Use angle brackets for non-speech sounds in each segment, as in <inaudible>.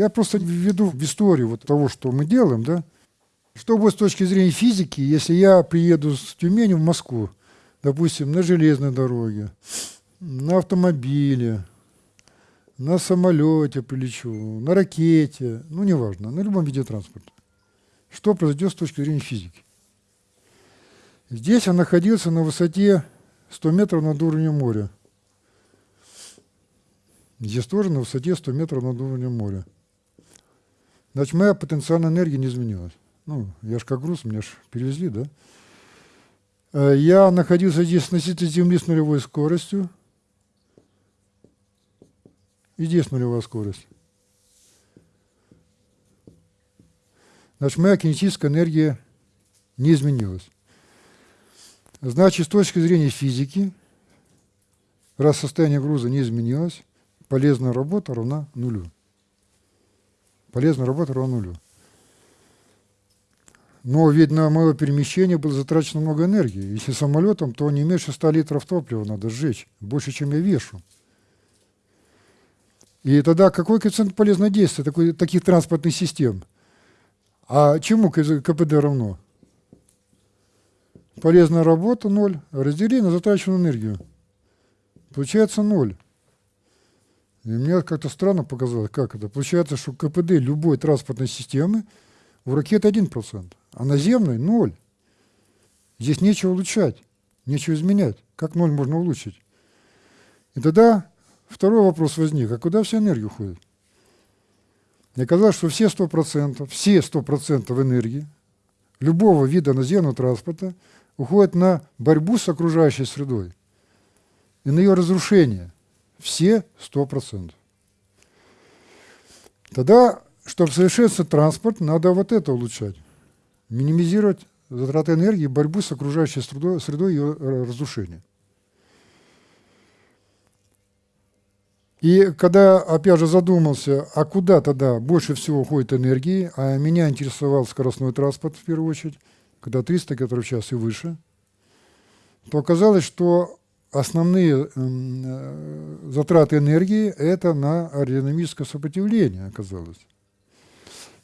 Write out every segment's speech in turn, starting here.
Я просто введу в историю вот того, что мы делаем, да. Что будет с точки зрения физики, если я приеду с Тюмени в Москву, допустим, на железной дороге, на автомобиле, на самолете прилечу, на ракете, ну, неважно, на любом виде транспорта. Что произойдет с точки зрения физики? Здесь он находился на высоте 100 метров над уровнем моря. Здесь тоже на высоте 100 метров над уровнем моря. Значит, моя потенциальная энергия не изменилась. Ну, я же как груз, меня же перевезли, да? Э, я находился здесь относительно Земли с нулевой скоростью. И здесь нулевая скорость. Значит, моя кинетическая энергия не изменилась. Значит, с точки зрения физики, раз состояние груза не изменилось, полезная работа равна нулю. Полезная работа равна нулю. Но ведь на мое перемещение было затрачено много энергии. Если самолетом, то не меньше 100 литров топлива надо сжечь, больше, чем я вешу. И тогда какой коэффициент полезного действия такой, таких транспортных систем? А чему КПД равно? Полезная работа – ноль, раздели на затраченную энергию. Получается ноль. И мне как-то странно показалось, как это. Получается, что КПД любой транспортной системы у ракеты 1%, а наземной – ноль. Здесь нечего улучшать, нечего изменять. Как ноль можно улучшить? И тогда второй вопрос возник, а куда вся энергия уходит? И оказалось, что все 100%, все 100% энергии любого вида наземного транспорта – уходят на борьбу с окружающей средой и на ее разрушение. Все 100%. Тогда, чтобы совершенствовать транспорт, надо вот это улучшать. Минимизировать затраты энергии, борьбу с окружающей средой, средой ее разрушение. И когда, опять же, задумался, а куда тогда больше всего уходит энергии, а меня интересовал скоростной транспорт в первую очередь, когда 300 км в час и выше, то оказалось, что основные э, затраты энергии – это на аэродинамическое сопротивление оказалось.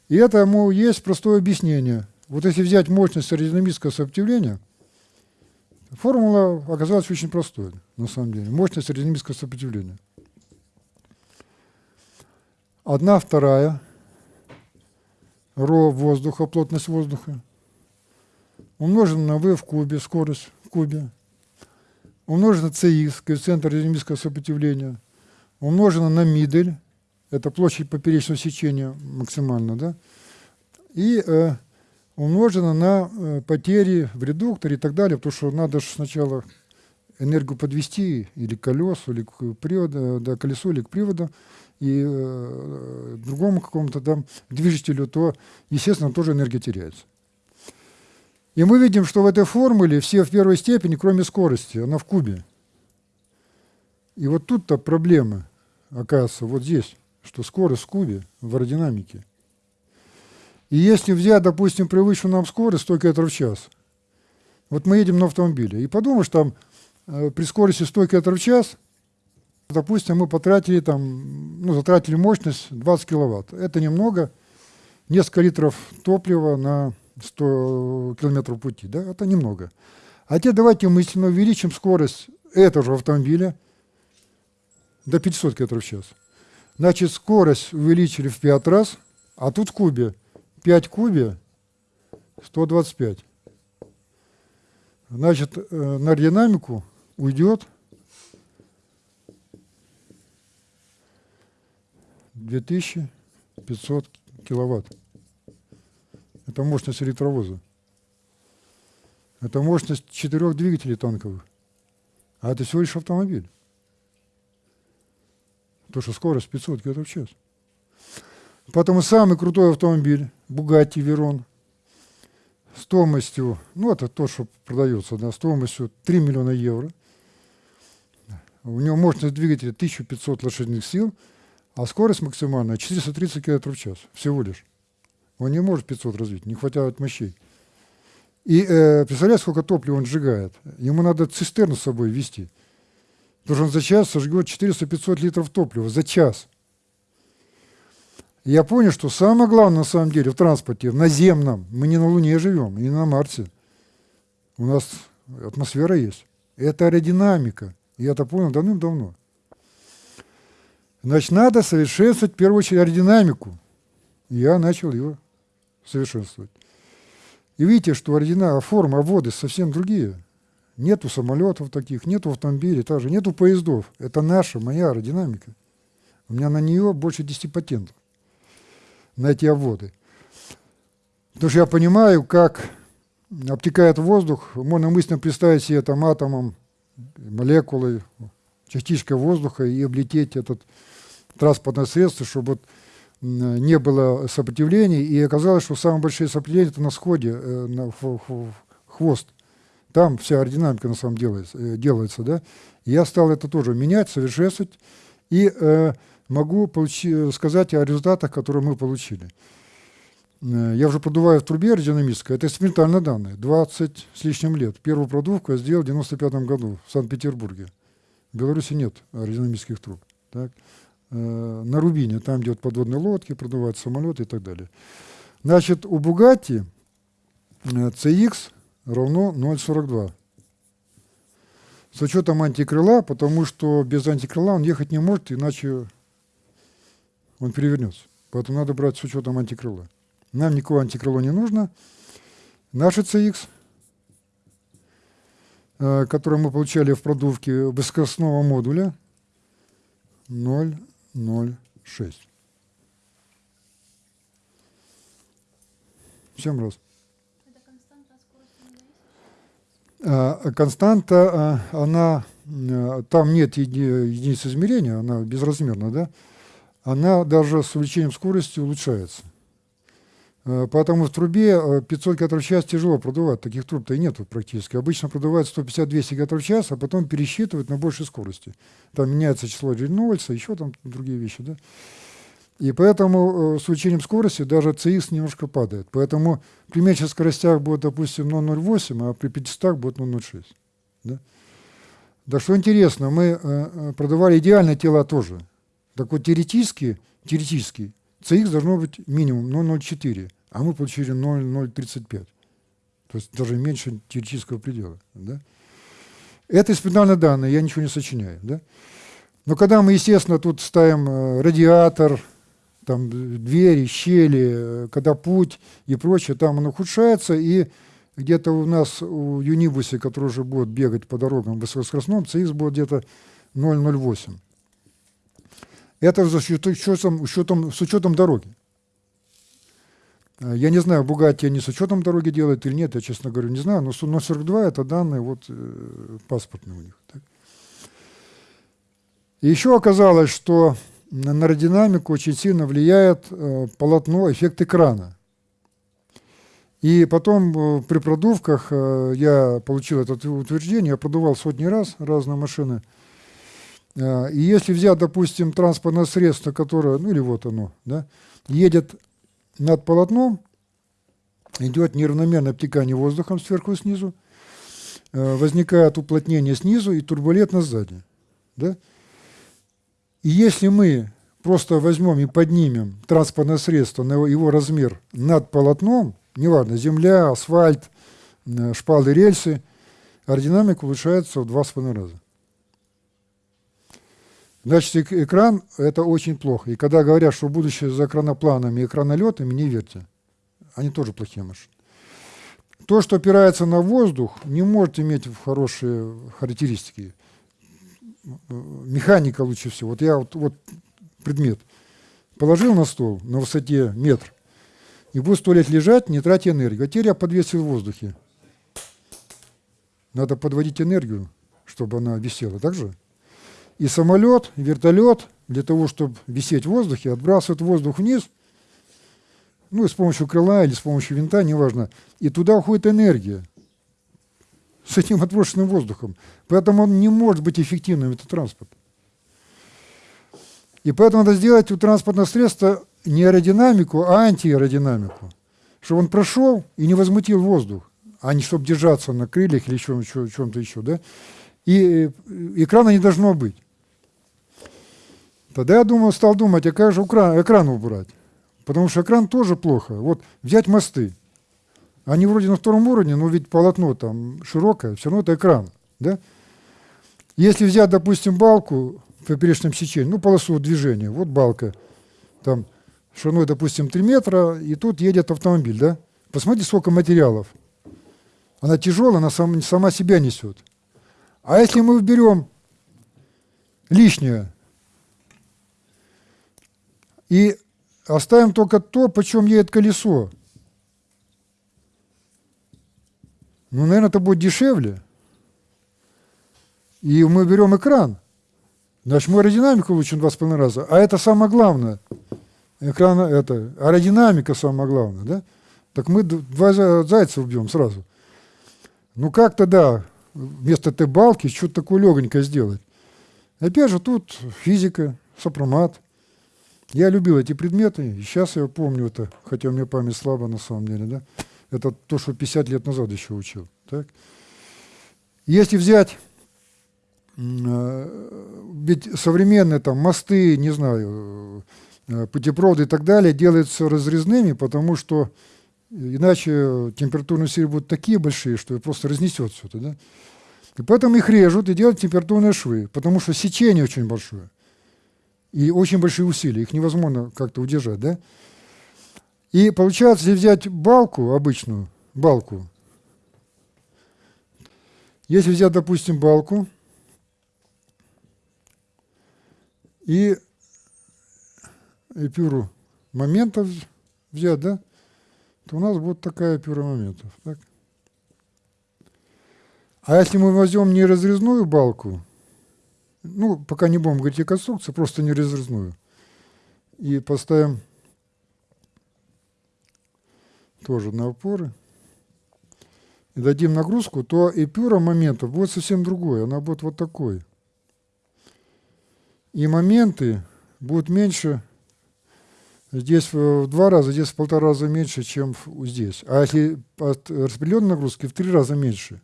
И этому есть простое объяснение. Вот если взять мощность аэродинамического сопротивления, формула оказалась очень простой, на самом деле. Мощность аэродинамического сопротивления. Одна вторая ро воздуха, плотность воздуха, умножено на v в кубе, скорость в кубе, умножено на cx, коэффициент аэродинамического сопротивления, умножено на мидель, это площадь поперечного сечения максимально, да, и э, умножено на э, потери в редукторе и так далее, потому что надо же сначала энергию подвести или к колесу, или к приводу, да, колесу, или к приводу, и э, другому какому-то там движителю, то, естественно, тоже энергия теряется. И мы видим, что в этой формуле все в первой степени, кроме скорости, она в кубе. И вот тут-то проблема, оказывается, вот здесь, что скорость в кубе в аэродинамике. И если взять, допустим, привычную нам скорость 100 км в час, вот мы едем на автомобиле, и подумаешь, там э, при скорости 100 км в час, допустим, мы потратили там, ну, затратили мощность 20 киловатт. Это немного, несколько литров топлива на 100 километров пути, да, это немного. А теперь давайте мысленно увеличим скорость этого же автомобиля до 500 км в час. Значит, скорость увеличили в 5 раз, а тут в кубе 5 кубе 125. Значит, э, на динамику уйдет 2500 киловатт. Это мощность электровоза. Это мощность четырех двигателей танковых. А это всего лишь автомобиль. То, что скорость 500 км в час. Поэтому самый крутой автомобиль, Bugatti Veyron, стоимостью, ну это то, что продается, да, стоимостью 3 миллиона евро. У него мощность двигателя 1500 лошадиных сил, а скорость максимальная 430 км в час всего лишь. Он не может 500 развить, не хватает мощей. И э, представляете, сколько топлива он сжигает? Ему надо цистерну с собой вести. Потому что он за час сожгет 400-500 литров топлива. За час. Я понял, что самое главное на самом деле в транспорте, в наземном, мы не на Луне живем, не на Марсе. У нас атмосфера есть. Это аэродинамика. Я это понял давным-давно. Значит, надо совершенствовать в первую очередь аэродинамику. Я начал ее совершенствовать. И видите, что аэродинамика, форма воды совсем другие. Нету самолетов таких, нету автомобилей, также нету поездов. Это наша, моя аэродинамика. У меня на нее больше 10 патентов, на эти обводы. Потому что я понимаю, как обтекает воздух, можно мысленно представить себе там атомом, молекулой, частичкой воздуха и облететь этот транспортное средство, чтобы вот не было сопротивлений, и оказалось, что самые большие сопротивления это на сходе, э, на хвост. Там вся аэродинамика на самом деле делается, э, делается да. Я стал это тоже менять, совершенствовать, и э, могу получи, сказать о результатах, которые мы получили. Э, я уже продуваю в трубе аэродинамической, это экспериментальные данные, 20 с лишним лет. Первую продувку я сделал в 95 году в Санкт-Петербурге. В Беларуси нет аэродинамических труб. Так. Э, на Рубине, там, где вот подводные лодки, продувают самолеты и так далее. Значит, у Бугатти CX равно 0,42. С учетом антикрыла, потому что без антикрыла он ехать не может, иначе он перевернется. Поэтому надо брать с учетом антикрыла. Нам никакого антикрыло не нужно. Наши CX, э, которые мы получали в продувке высокоскоростного модуля, 0,06. Всем раз. А, константа, а, она, э, там нет единицы измерения, она безразмерна, да? Она даже с увеличением скорости улучшается. А, поэтому в трубе 500 км в час тяжело продувать, таких труб-то и нету практически. Обычно продувают 150-200 км в час, а потом пересчитывают на большей скорости. Там меняется число Рейнольдса, еще там другие вещи, да? И поэтому э, с увеличением скорости даже CX немножко падает. Поэтому при меньших скоростях будет, допустим, 0,08, а при 500 будет 0,06. Да? да что интересно, мы э, э, продавали идеальные тела тоже. Так вот теоретически, теоретически CX должно быть минимум 0,04, а мы получили 0,035. То есть даже меньше теоретического предела. Да? Это испытательные данные, я ничего не сочиняю. Да? Но когда мы, естественно, тут ставим радиатор, там двери, щели, когда путь и прочее, там он ухудшается, и где-то у нас у Юнибусе, который уже будет бегать по дорогам высокоскоростном, CX будет где-то 0,08. Это с учетом, учетом, с учетом дороги. Я не знаю, Бугатти они с учетом дороги делают или нет, я, честно говоря, не знаю, но 0,42 это данные вот, э, паспортные у них. Так. И еще оказалось, что на аэродинамику очень сильно влияет э, полотно, эффект экрана. И потом э, при продувках э, я получил это утверждение, я продувал сотни раз разные машины. Э, и если взять, допустим, транспортное средство, которое, ну или вот оно, да, едет над полотном, идет неравномерное обтекание воздухом сверху и снизу, э, возникает уплотнение снизу и турбулентность сзади. Да? И если мы просто возьмем и поднимем транспортное средство на его размер над полотном, неважно, земля, асфальт, э, шпалы, рельсы, аэродинамика улучшается в два с половиной раза. Значит, экран – это очень плохо. И когда говорят, что будущее за экранопланами и экранолетами, не верьте. Они тоже плохие машины. То, что опирается на воздух, не может иметь хорошие характеристики механика лучше всего. Вот я вот, вот предмет положил на стол на высоте метр, и будет сто лет лежать, не тратя энергию. А теперь я подвесил в воздухе. Надо подводить энергию, чтобы она висела. Так же? И самолет, вертолет, для того, чтобы висеть в воздухе, отбрасывает воздух вниз, ну, с помощью крыла или с помощью винта, неважно, и туда уходит энергия с этим отброшенным воздухом. Поэтому он не может быть эффективным, этот транспорт. И поэтому надо сделать у транспортного средства не аэродинамику, а антиаэродинамику. Чтобы он прошел и не возмутил воздух, а не чтобы держаться на крыльях или чем-то чем еще. Да? И экрана не должно быть. Тогда я думал, стал думать, а как же экран, экран убрать? Потому что экран тоже плохо. Вот взять мосты. Они вроде на втором уровне, но ведь полотно там широкое, все равно это экран. Да? Если взять, допустим, балку в поперечном сечении, ну, полосу движения, вот балка, там шириной, допустим, 3 метра, и тут едет автомобиль, да? Посмотрите, сколько материалов. Она тяжелая, она сам, сама себя несет. А если мы уберем лишнее и оставим только то, почем едет колесо, ну, наверное, это будет дешевле. И мы берем экран. Значит, мы аэродинамику улучшим два с половиной раза. А это самое главное. Экран, это, аэродинамика самое главное, да? Так мы два зайца убьем сразу. Ну как тогда вместо этой балки что-то такое легонькое сделать? Опять же, тут физика, сопромат. Я любил эти предметы, и сейчас я помню это, хотя у меня память слабая на самом деле, да? Это то, что 50 лет назад еще учил. Так? Если взять, э, ведь современные там мосты, не знаю, э, путепроводы и так далее делаются разрезными, потому что иначе температурные силы будут такие большие, что просто разнесет все это. Да? И поэтому их режут и делают температурные швы, потому что сечение очень большое. И очень большие усилия, их невозможно как-то удержать. Да? И получается, если взять балку обычную, балку, если взять, допустим, балку и эпюру моментов взять, да, то у нас будет такая эпюра моментов. Так? А если мы возьмем не разрезную балку, ну, пока не будем говорить о конструкции, просто не разрезную, и поставим тоже на опоры, и дадим нагрузку, то эпюра моментов будет совсем другой, она будет вот такой. И моменты будут меньше, здесь в два раза, здесь в полтора раза меньше, чем здесь. А если от распределенной нагрузки в три раза меньше.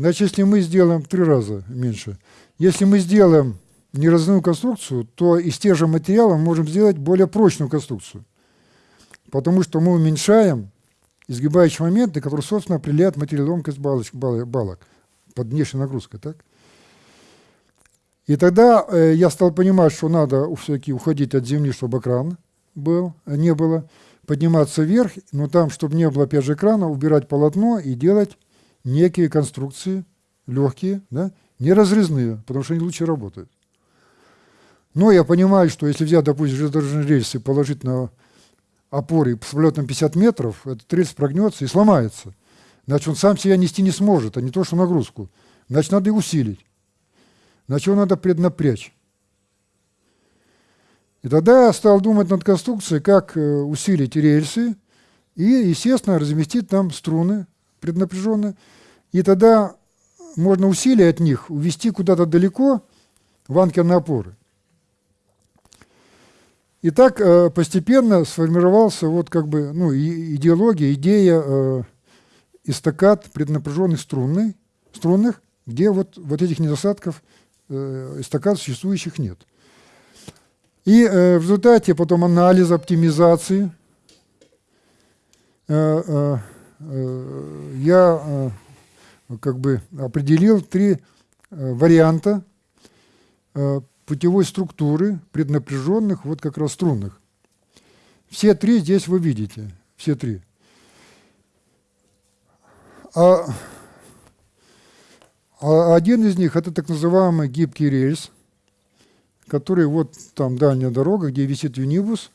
Значит, если мы сделаем в три раза меньше, если мы сделаем неразрывную конструкцию, то из тех же материалов можем сделать более прочную конструкцию потому что мы уменьшаем изгибающие моменты, которые, собственно, определяют материалоемкость балок, балок под внешней нагрузкой. Так? И тогда э, я стал понимать, что надо все-таки уходить от земли, чтобы экран был, не было, подниматься вверх, но там, чтобы не было, опять же, экрана, убирать полотно и делать некие конструкции легкие, да, не разрезные, потому что они лучше работают. Но я понимаю, что если взять, допустим, железнодорожные рельсы и положить на опоры с влетом 50 метров, этот рельс прогнется и сломается. Значит, он сам себя нести не сможет, а не то, что нагрузку. Значит, надо и усилить. Значит, его надо преднапрячь. И тогда я стал думать над конструкцией, как э, усилить рельсы и, естественно, разместить там струны преднапряженные. И тогда можно усилие от них увести куда-то далеко в анкерные опоры. И так э, постепенно сформировался вот как бы ну, идеология, идея э, эстакад преднапряженных струнных, струнных, где вот, вот этих недостатков э, эстакад существующих нет. И э, в результате потом анализа, оптимизации э, э, я э, как бы определил три э, варианта э, путевой структуры преднапряженных, вот как раз струнных. Все три здесь вы видите, все три. А, а один из них это так называемый гибкий рельс, который вот там дальняя дорога, где висит юнибус.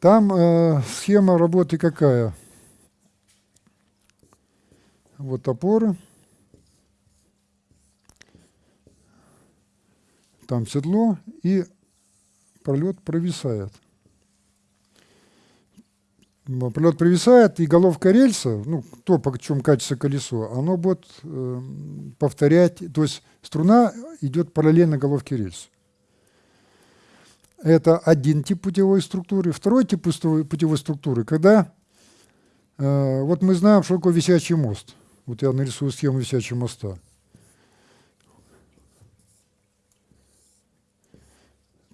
Там э, схема работы какая? Вот опоры. там седло, и пролет провисает. Пролет провисает, и головка рельса, ну, то, по чем катится колесо, оно будет э, повторять, то есть струна идет параллельно головке рельса. Это один тип путевой структуры. Второй тип путевой структуры, когда э, вот мы знаем, что такое висячий мост. Вот я нарисую схему висячего моста.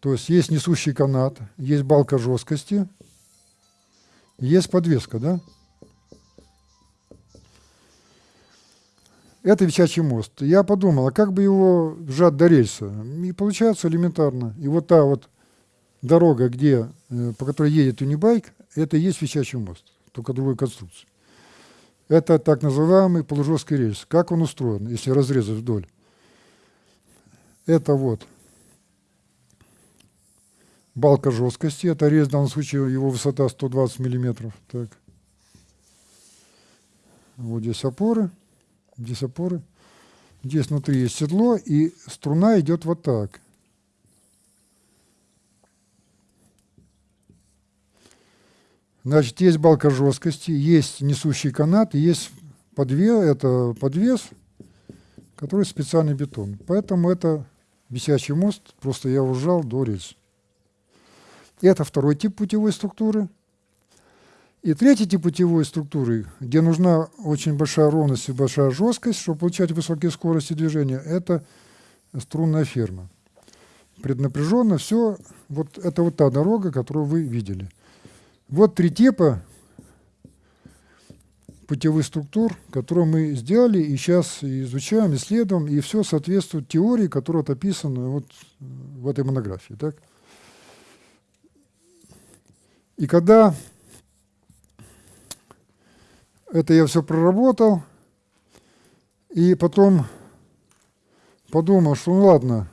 То есть есть несущий канат, есть балка жесткости, есть подвеска, да? Это висячий мост. Я подумал, а как бы его сжать до рельса? И получается элементарно. И вот та вот дорога, где, э, по которой едет Унибайк, это и есть висячий мост, только другой конструкции. Это так называемый полужесткий рельс. Как он устроен, если разрезать вдоль? Это вот балка жесткости. Это рельс, в данном случае его высота 120 миллиметров. Так. Вот здесь опоры. Здесь опоры. Здесь внутри есть седло, и струна идет вот так. Значит, есть балка жесткости, есть несущий канат, есть подвес, это подвес, который специальный бетон. Поэтому это висячий мост, просто я ужал до рельс. Это второй тип путевой структуры. И третий тип путевой структуры, где нужна очень большая ровность и большая жесткость, чтобы получать высокие скорости движения, это струнная ферма. Преднапряженно все, вот это вот та дорога, которую вы видели. Вот три типа путевых структур, которые мы сделали и сейчас изучаем, исследуем, и все соответствует теории, которая вот описана вот в этой монографии. Так? И когда это я все проработал, и потом подумал, что ну ладно,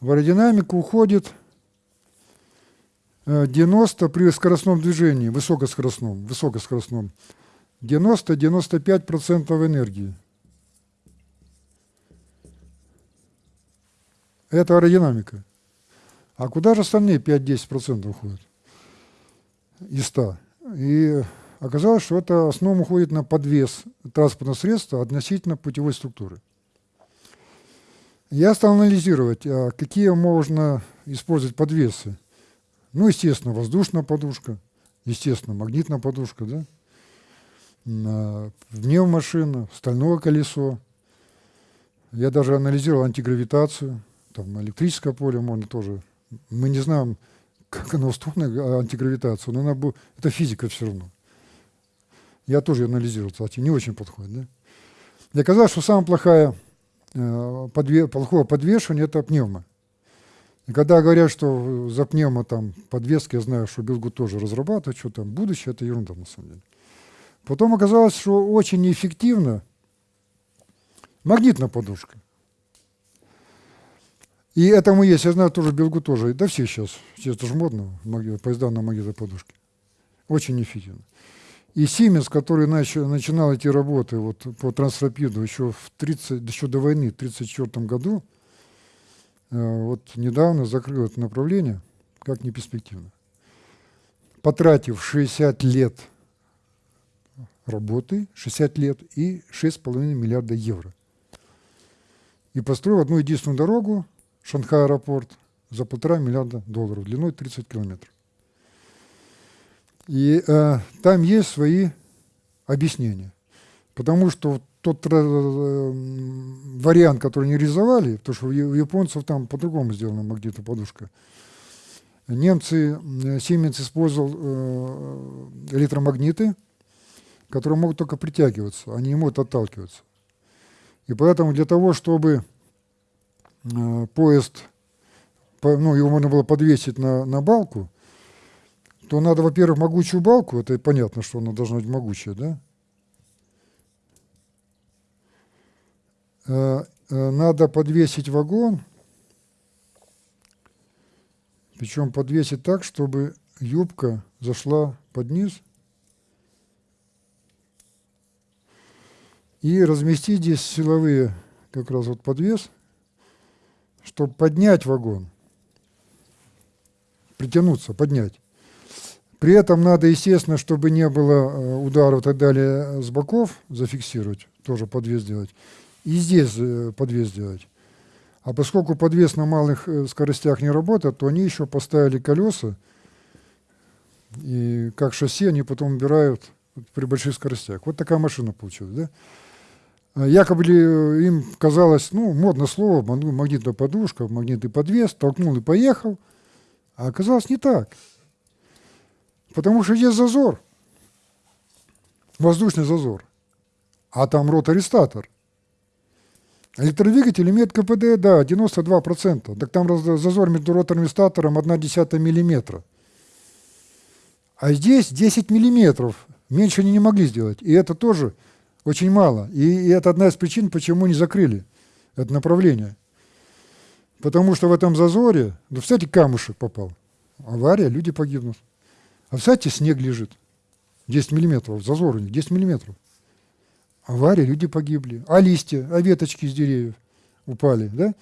в аэродинамику уходит 90 э, при скоростном движении, высокоскоростном, высокоскоростном, 90-95% энергии. Это аэродинамика. А куда же остальные 5-10% уходят из 100? И оказалось, что это основном уходит на подвес транспортного средства относительно путевой структуры. Я стал анализировать, а какие можно использовать подвесы. Ну, естественно, воздушная подушка, естественно, магнитная подушка, да? Пневмашина, стальное колесо. Я даже анализировал антигравитацию, там электрическое поле можно тоже. Мы не знаем, как оно устроено, антигравитацию, но она, это физика все равно. Я тоже анализировал, кстати, не очень подходит. Да? И оказалось, что самое плохое, э, плохое подвешивание – это пневма. Когда говорят, что за пневмо там подвески, я знаю, что Билгу тоже разрабатывает, что там будущее, это ерунда на самом деле. Потом оказалось, что очень неэффективно магнитная подушка. И этому есть, я знаю, тоже Белгу тоже, да все сейчас, сейчас тоже модно, поезда на магнитной подушке. Очень неэффективно. И Сименс, который начал, начинал эти работы вот, по трансрапиду еще, в 30, еще до войны, в 1934 году, вот недавно закрыл это направление, как не перспективно. Потратив 60 лет работы, 60 лет и 6,5 миллиарда евро. И построил одну единственную дорогу, Шанхай аэропорт, за полтора миллиарда долларов, длиной 30 километров. И э, там есть свои объяснения. Потому что тот э, вариант, который не реализовали, потому что у японцев там по-другому сделана магнитная подушка. Немцы, Siemens э, использовал э, электромагниты, которые могут только притягиваться, они не могут отталкиваться. И поэтому для того, чтобы поезд, ну, его можно было подвесить на, на балку, то надо, во-первых, могучую балку, это понятно, что она должна быть могучая, да, Э, э, надо подвесить вагон, причем подвесить так, чтобы юбка зашла под низ, и разместить здесь силовые как раз вот подвес, чтобы поднять вагон, притянуться, поднять. При этом надо, естественно, чтобы не было э, ударов и так далее с боков, зафиксировать, тоже подвес делать и здесь э, подвес делать. А поскольку подвес на малых э, скоростях не работает, то они еще поставили колеса, и как шасси они потом убирают при больших скоростях. Вот такая машина получилась. Да? А якобы э, им казалось, ну, модное слово, магнитная подушка, магнитный подвес, толкнул и поехал, а оказалось не так. Потому что есть зазор, воздушный зазор, а там ротаристатор. Электродвигатель имеет КПД, да, 92%. Так там зазор между роторным и статором 1,1 мм. А здесь 10 миллиметров. Меньше они не могли сделать. И это тоже очень мало. И, и это одна из причин, почему не закрыли это направление. Потому что в этом зазоре, ну, кстати, камушек попал. Авария, люди погибнут. А кстати, снег лежит. 10 миллиметров, зазор у них 10 миллиметров. Авария, люди погибли. А листья, а веточки из деревьев упали, да?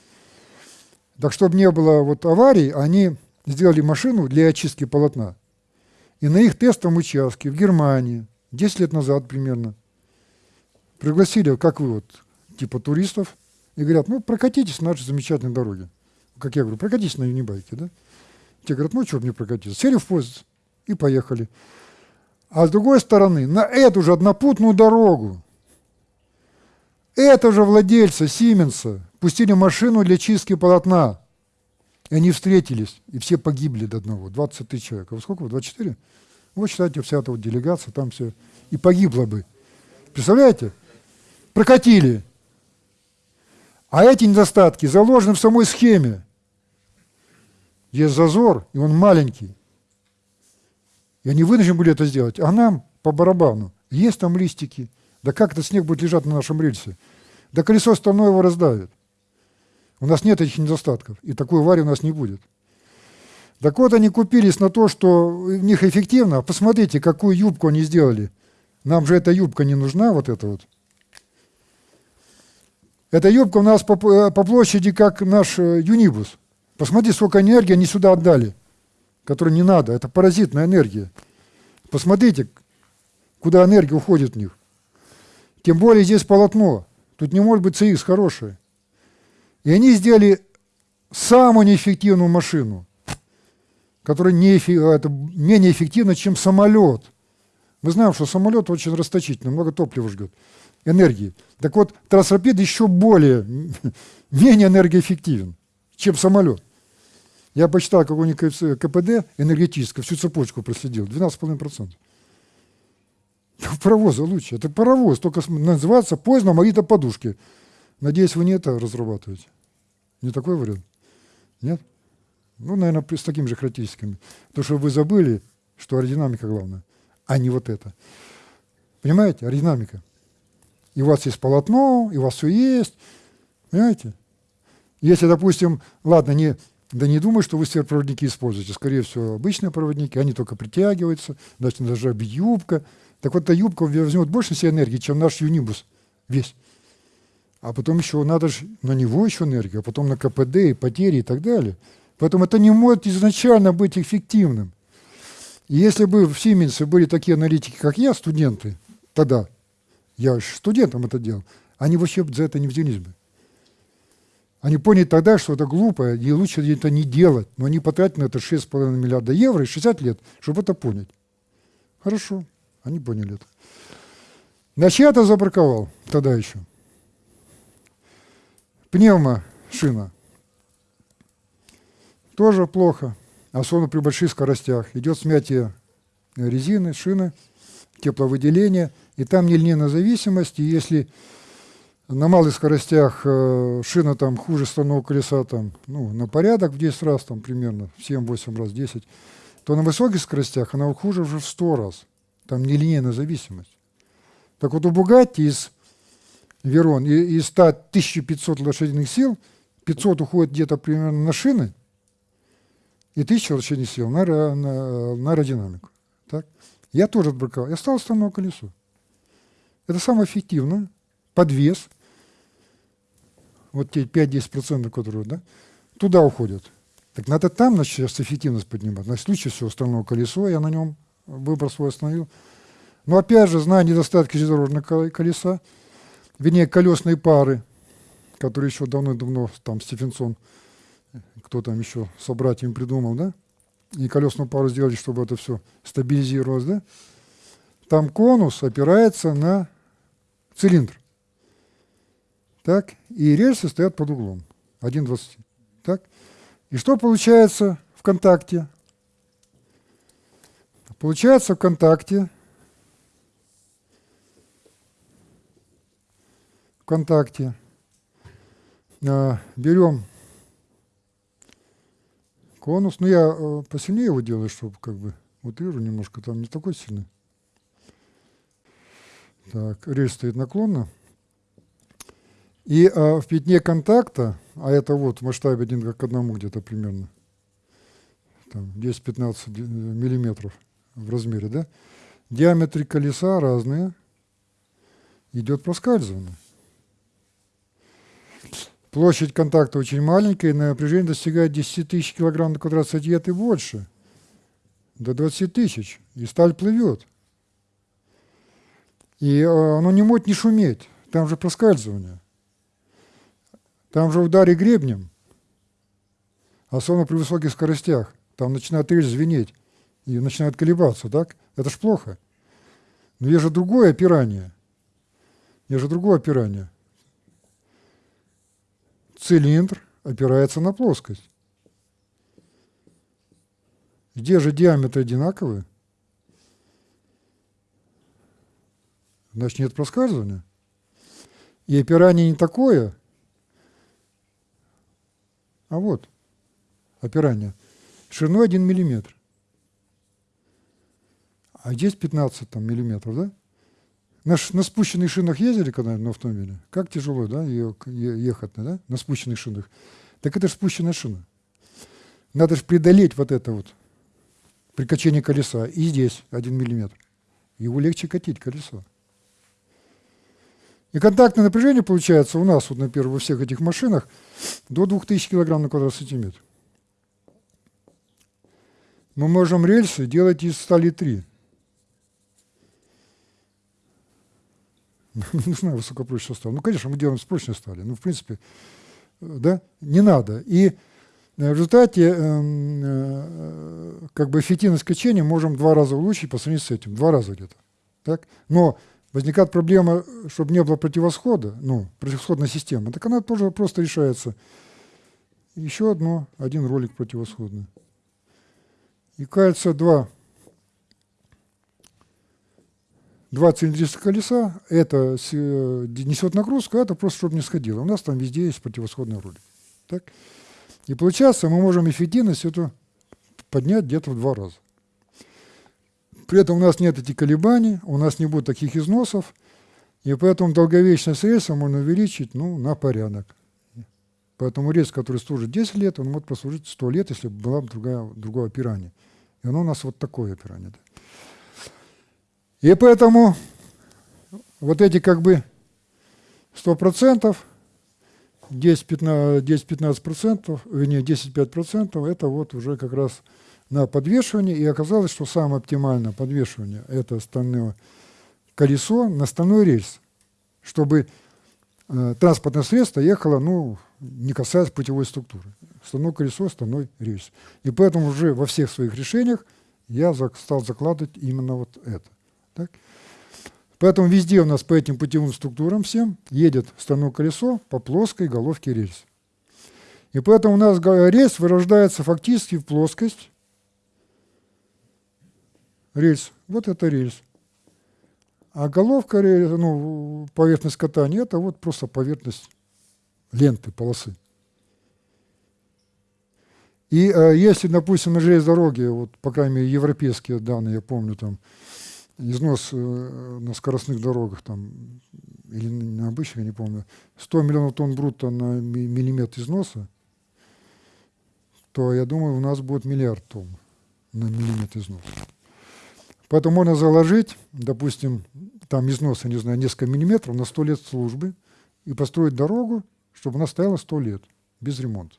Так, чтобы не было вот аварий, они сделали машину для очистки полотна. И на их тестовом участке в Германии, 10 лет назад примерно, пригласили, как вы, вот, типа туристов, и говорят, ну, прокатитесь на нашей замечательной дороге. Как я говорю, прокатитесь на юнибайке, да? Те говорят, ну, что мне прокатиться? Сели в поезд и поехали. А с другой стороны, на эту же однопутную дорогу, это же владельцы Сименса пустили машину для чистки полотна. И они встретились, и все погибли до одного, 20 тысяч человек. А вы сколько вы, 24? Вот считайте, вся эта вот делегация, там все, и погибла бы. Представляете? Прокатили. А эти недостатки заложены в самой схеме. Есть зазор, и он маленький. И они вынуждены были это сделать. А нам по барабану. Есть там листики. Да как этот снег будет лежать на нашем рельсе? Да колесо стальное его раздавит. У нас нет этих недостатков, и такой аварии у нас не будет. Так вот, они купились на то, что у них эффективно. Посмотрите, какую юбку они сделали. Нам же эта юбка не нужна, вот эта вот. Эта юбка у нас по, э, по площади, как наш э, юнибус. Посмотрите, сколько энергии они сюда отдали, которой не надо. Это паразитная энергия. Посмотрите, куда энергия уходит в них. Тем более здесь полотно. Тут не может быть CX хорошее. И они сделали самую неэффективную машину, которая не, это менее эффективна, чем самолет. Мы знаем, что самолет очень расточительный, много топлива ждет, энергии. Так вот, трансрапид еще более, <laughs> менее энергоэффективен, чем самолет. Я посчитал, какой у них КПД энергетическое, всю цепочку проследил, 12,5%. <laughs> Паровоза лучше. Это паровоз, только называется поезд на Марита подушки. Надеюсь, вы не это разрабатываете. Не такой вариант? Нет? Ну, наверное, с такими же характеристиками. То, что вы забыли, что аэродинамика главная, а не вот это. Понимаете? Аэродинамика. И у вас есть полотно, и у вас все есть. Понимаете? Если, допустим, ладно, не, да не думаю, что вы сверхпроводники используете. Скорее всего, обычные проводники, они только притягиваются, значит, даже юбка. Так вот, эта юбка возьмет больше всей энергии, чем наш юнибус весь. А потом еще надо же на него еще энергию, а потом на КПД и потери и так далее. Поэтому это не может изначально быть эффективным. И если бы в Сименсе были такие аналитики, как я, студенты, тогда, я студентам это делал, они вообще за это не взялись бы. Они поняли тогда, что это глупо, и лучше это не делать. Но они потратили на это 6,5 миллиарда евро и 60 лет, чтобы это понять. Хорошо, они поняли это. Это забраковал тогда еще. Пневма шина. Тоже плохо, особенно при больших скоростях. Идет смятие резины, шины, тепловыделение, и там нелинейная зависимость, и если на малых скоростях э, шина там хуже стального колеса там, ну, на порядок в 10 раз, там примерно, 7-8 раз, 10, то на высоких скоростях она хуже уже в 100 раз. Там нелинейная зависимость. Так вот у Бугатти из Верон, из 100 1500 лошадиных сил, 500 уходит где-то примерно на шины, и 1000 лошадиных сил на, на, на аэродинамику. Так? Я тоже отбраковал. Я стал стальное колесо. Это самое эффективное. Подвес. Вот те 5-10%, которые, да, туда уходят. Так надо там значит, сейчас эффективность поднимать. На случай всего стального колесо, я на нем выбор свой остановил. Но опять же, зная недостатки железнодорожного колеса, вернее, колесные пары, которые еще давно-давно там Стефенсон, кто там еще собрать им придумал, да? И колесную пару сделали, чтобы это все стабилизировалось, да? Там конус опирается на цилиндр. Так? И рельсы стоят под углом. 1,20. Так? И что получается в контакте? Получается в контакте, в контакте э, берем конус, ну я э, посильнее его делаю, чтобы как бы утрирую немножко, там не такой сильный. Так, рельс стоит наклонно. И э, в пятне контакта, а это вот в масштабе 1 к 1 где-то примерно, 10-15 э, миллиметров, в размере, да, диаметры колеса разные, идет проскальзывание. Площадь контакта очень маленькая, и напряжение достигает 10 тысяч килограмм на квадрат сантиметр и больше, до 20 тысяч, и сталь плывет. И э, оно не может не шуметь, там же проскальзывание. Там же удары гребнем, особенно при высоких скоростях. Там начинает рельс звенеть и начинает колебаться, так? Это ж плохо. Но есть же другое опирание. Есть же другое опирание. Цилиндр опирается на плоскость. Где же диаметры одинаковые? Значит, нет проскальзывания. И опирание не такое, а вот опирание шириной 1 миллиметр а здесь 15 там, миллиметров, да? На, на спущенных шинах ездили когда-нибудь на автомобиле? Как тяжело, да, ехать, да, на спущенных шинах? Так это же спущенная шина. Надо же преодолеть вот это вот прикачение колеса. И здесь один миллиметр. Его легче катить, колесо. И контактное напряжение получается у нас, вот, например, во всех этих машинах, до 2000 кг на квадрат сантиметр. Мы можем рельсы делать из стали 3. <laughs> не знаю, высокопрочный состав. Ну, конечно, мы делаем с прочной стали. Ну, в принципе, да, не надо. И в результате э, как бы эффективность качения можем два раза улучшить по сравнению с этим. Два раза где-то. Так? Но возникает проблема, чтобы не было противосхода, ну, противосходная система. Так она тоже просто решается. Еще одно, один ролик противосходный. И кажется, два два цилиндрических колеса, это э, несет нагрузку, а это просто чтобы не сходило. У нас там везде есть противосходный ролик. Так? И получается, мы можем эффективность эту поднять где-то в два раза. При этом у нас нет этих колебаний, у нас не будет таких износов, и поэтому долговечность рельса можно увеличить ну, на порядок. Поэтому рельс, который служит 10 лет, он может прослужить 100 лет, если было бы другое, другое опирание. И оно у нас вот такое опирание. Да. И поэтому вот эти как бы 100%, 10-15%, вернее 10-5% это вот уже как раз на подвешивание. И оказалось, что самое оптимальное подвешивание это стальное колесо на стальной рельс, чтобы э, транспортное средство ехало, ну, не касаясь путевой структуры. Стальное колесо, стальной рельс. И поэтому уже во всех своих решениях я стал закладывать именно вот это. Так? Поэтому везде у нас по этим путевым структурам всем едет стальное колесо по плоской головке рельс. И поэтому у нас рельс вырождается фактически в плоскость. Рельс. Вот это рельс. А головка, ну, поверхность катания, это вот просто поверхность ленты, полосы. И э, если, допустим, на железной дороге, вот, по крайней мере, европейские данные, я помню, там, износ э, на скоростных дорогах там, или на обычных, я не помню, 100 миллионов тонн брутто на миллиметр износа, то я думаю, у нас будет миллиард тонн на миллиметр износа. Поэтому можно заложить, допустим, там износ, я не знаю, несколько миллиметров на 100 лет службы и построить дорогу, чтобы она стояла 100 лет без ремонта.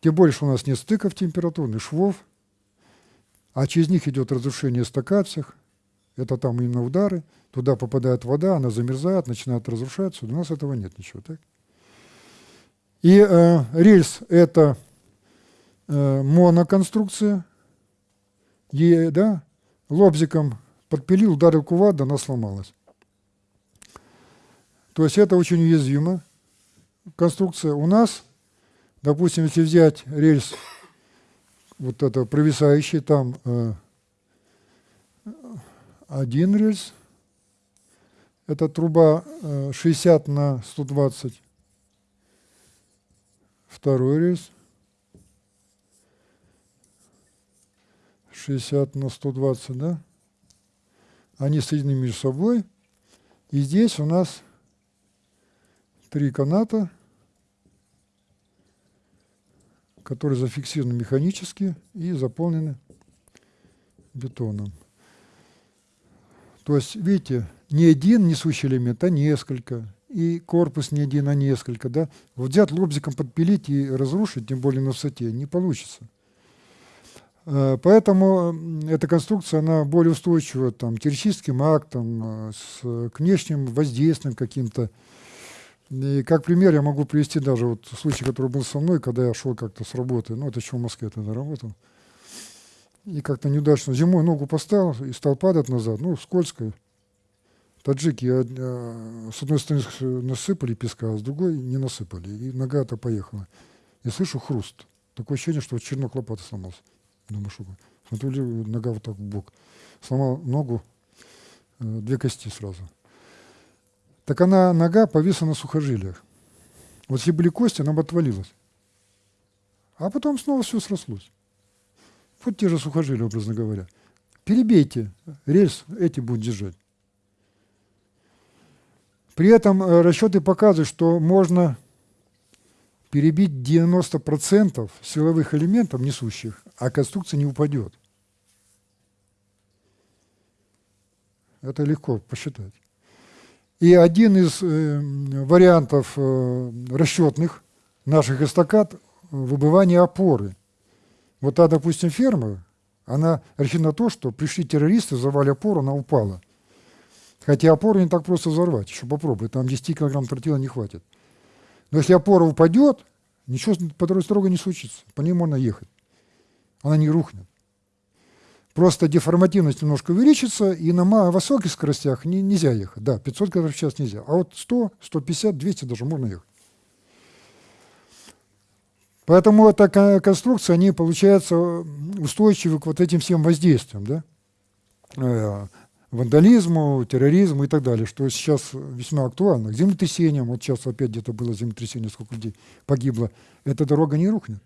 Тем что у нас нет стыков температурных, швов, а через них идет разрушение эстакад это там именно удары, туда попадает вода, она замерзает, начинает разрушаться, у нас этого нет ничего. Так? И э, рельс – это э, моноконструкция, и, да, лобзиком подпилил, ударил кувалда, она сломалась. То есть это очень уязвимо. Конструкция у нас, допустим, если взять рельс вот это провисающее, там э, один рельс. Это труба 60 на 120. Второй рельс. 60 на 120, да? Они соединены между собой. И здесь у нас три каната, которые зафиксированы механически и заполнены бетоном. То есть, видите, не один несущий элемент, а несколько. И корпус не один, а несколько. Да? Вот взять лобзиком подпилить и разрушить, тем более на высоте, не получится. Э, поэтому эта конструкция, она более устойчива там, террористическим актам, э, с, к внешним воздействиям каким-то. И как пример я могу привести даже вот случай, который был со мной, когда я шел как-то с работы, ну это еще в Москве тогда работал, и как-то неудачно зимой ногу поставил и стал падать назад, ну скользко. Таджики а, с одной стороны насыпали песка, а с другой не насыпали, и нога-то поехала. Я слышу хруст, такое ощущение, что чернок лопаты сломался. Думаю, что смотрю, нога вот так в бок. Сломал ногу, э, две кости сразу. Так она, нога повисла на сухожилиях. Вот если были кости, она бы отвалилась. А потом снова все срослось. Вот те же сухожилия, образно говоря. Перебейте рельс, эти будут держать. При этом э, расчеты показывают, что можно перебить 90% силовых элементов несущих, а конструкция не упадет. Это легко посчитать. И один из э, вариантов э, расчетных наших эстакад – выбывание опоры. Вот та, допустим, ферма, она рассчитана на то, что пришли террористы, взорвали опору, она упала. Хотя опору не так просто взорвать, еще попробуй, там 10 килограмм тротила не хватит. Но если опора упадет, ничего по дороге строго не случится, по ней можно ехать. Она не рухнет. Просто деформативность немножко увеличится, и на высоких скоростях не, нельзя ехать. Да, 500 км в час нельзя. А вот 100, 150, 200 даже можно ехать. Поэтому эта конструкция, они, получается, устойчивы к вот этим всем воздействиям. Да? Э, вандализму, терроризму и так далее, что сейчас весьма актуально. К землетрясениям, вот сейчас опять где-то было землетрясение, сколько людей погибло, эта дорога не рухнет.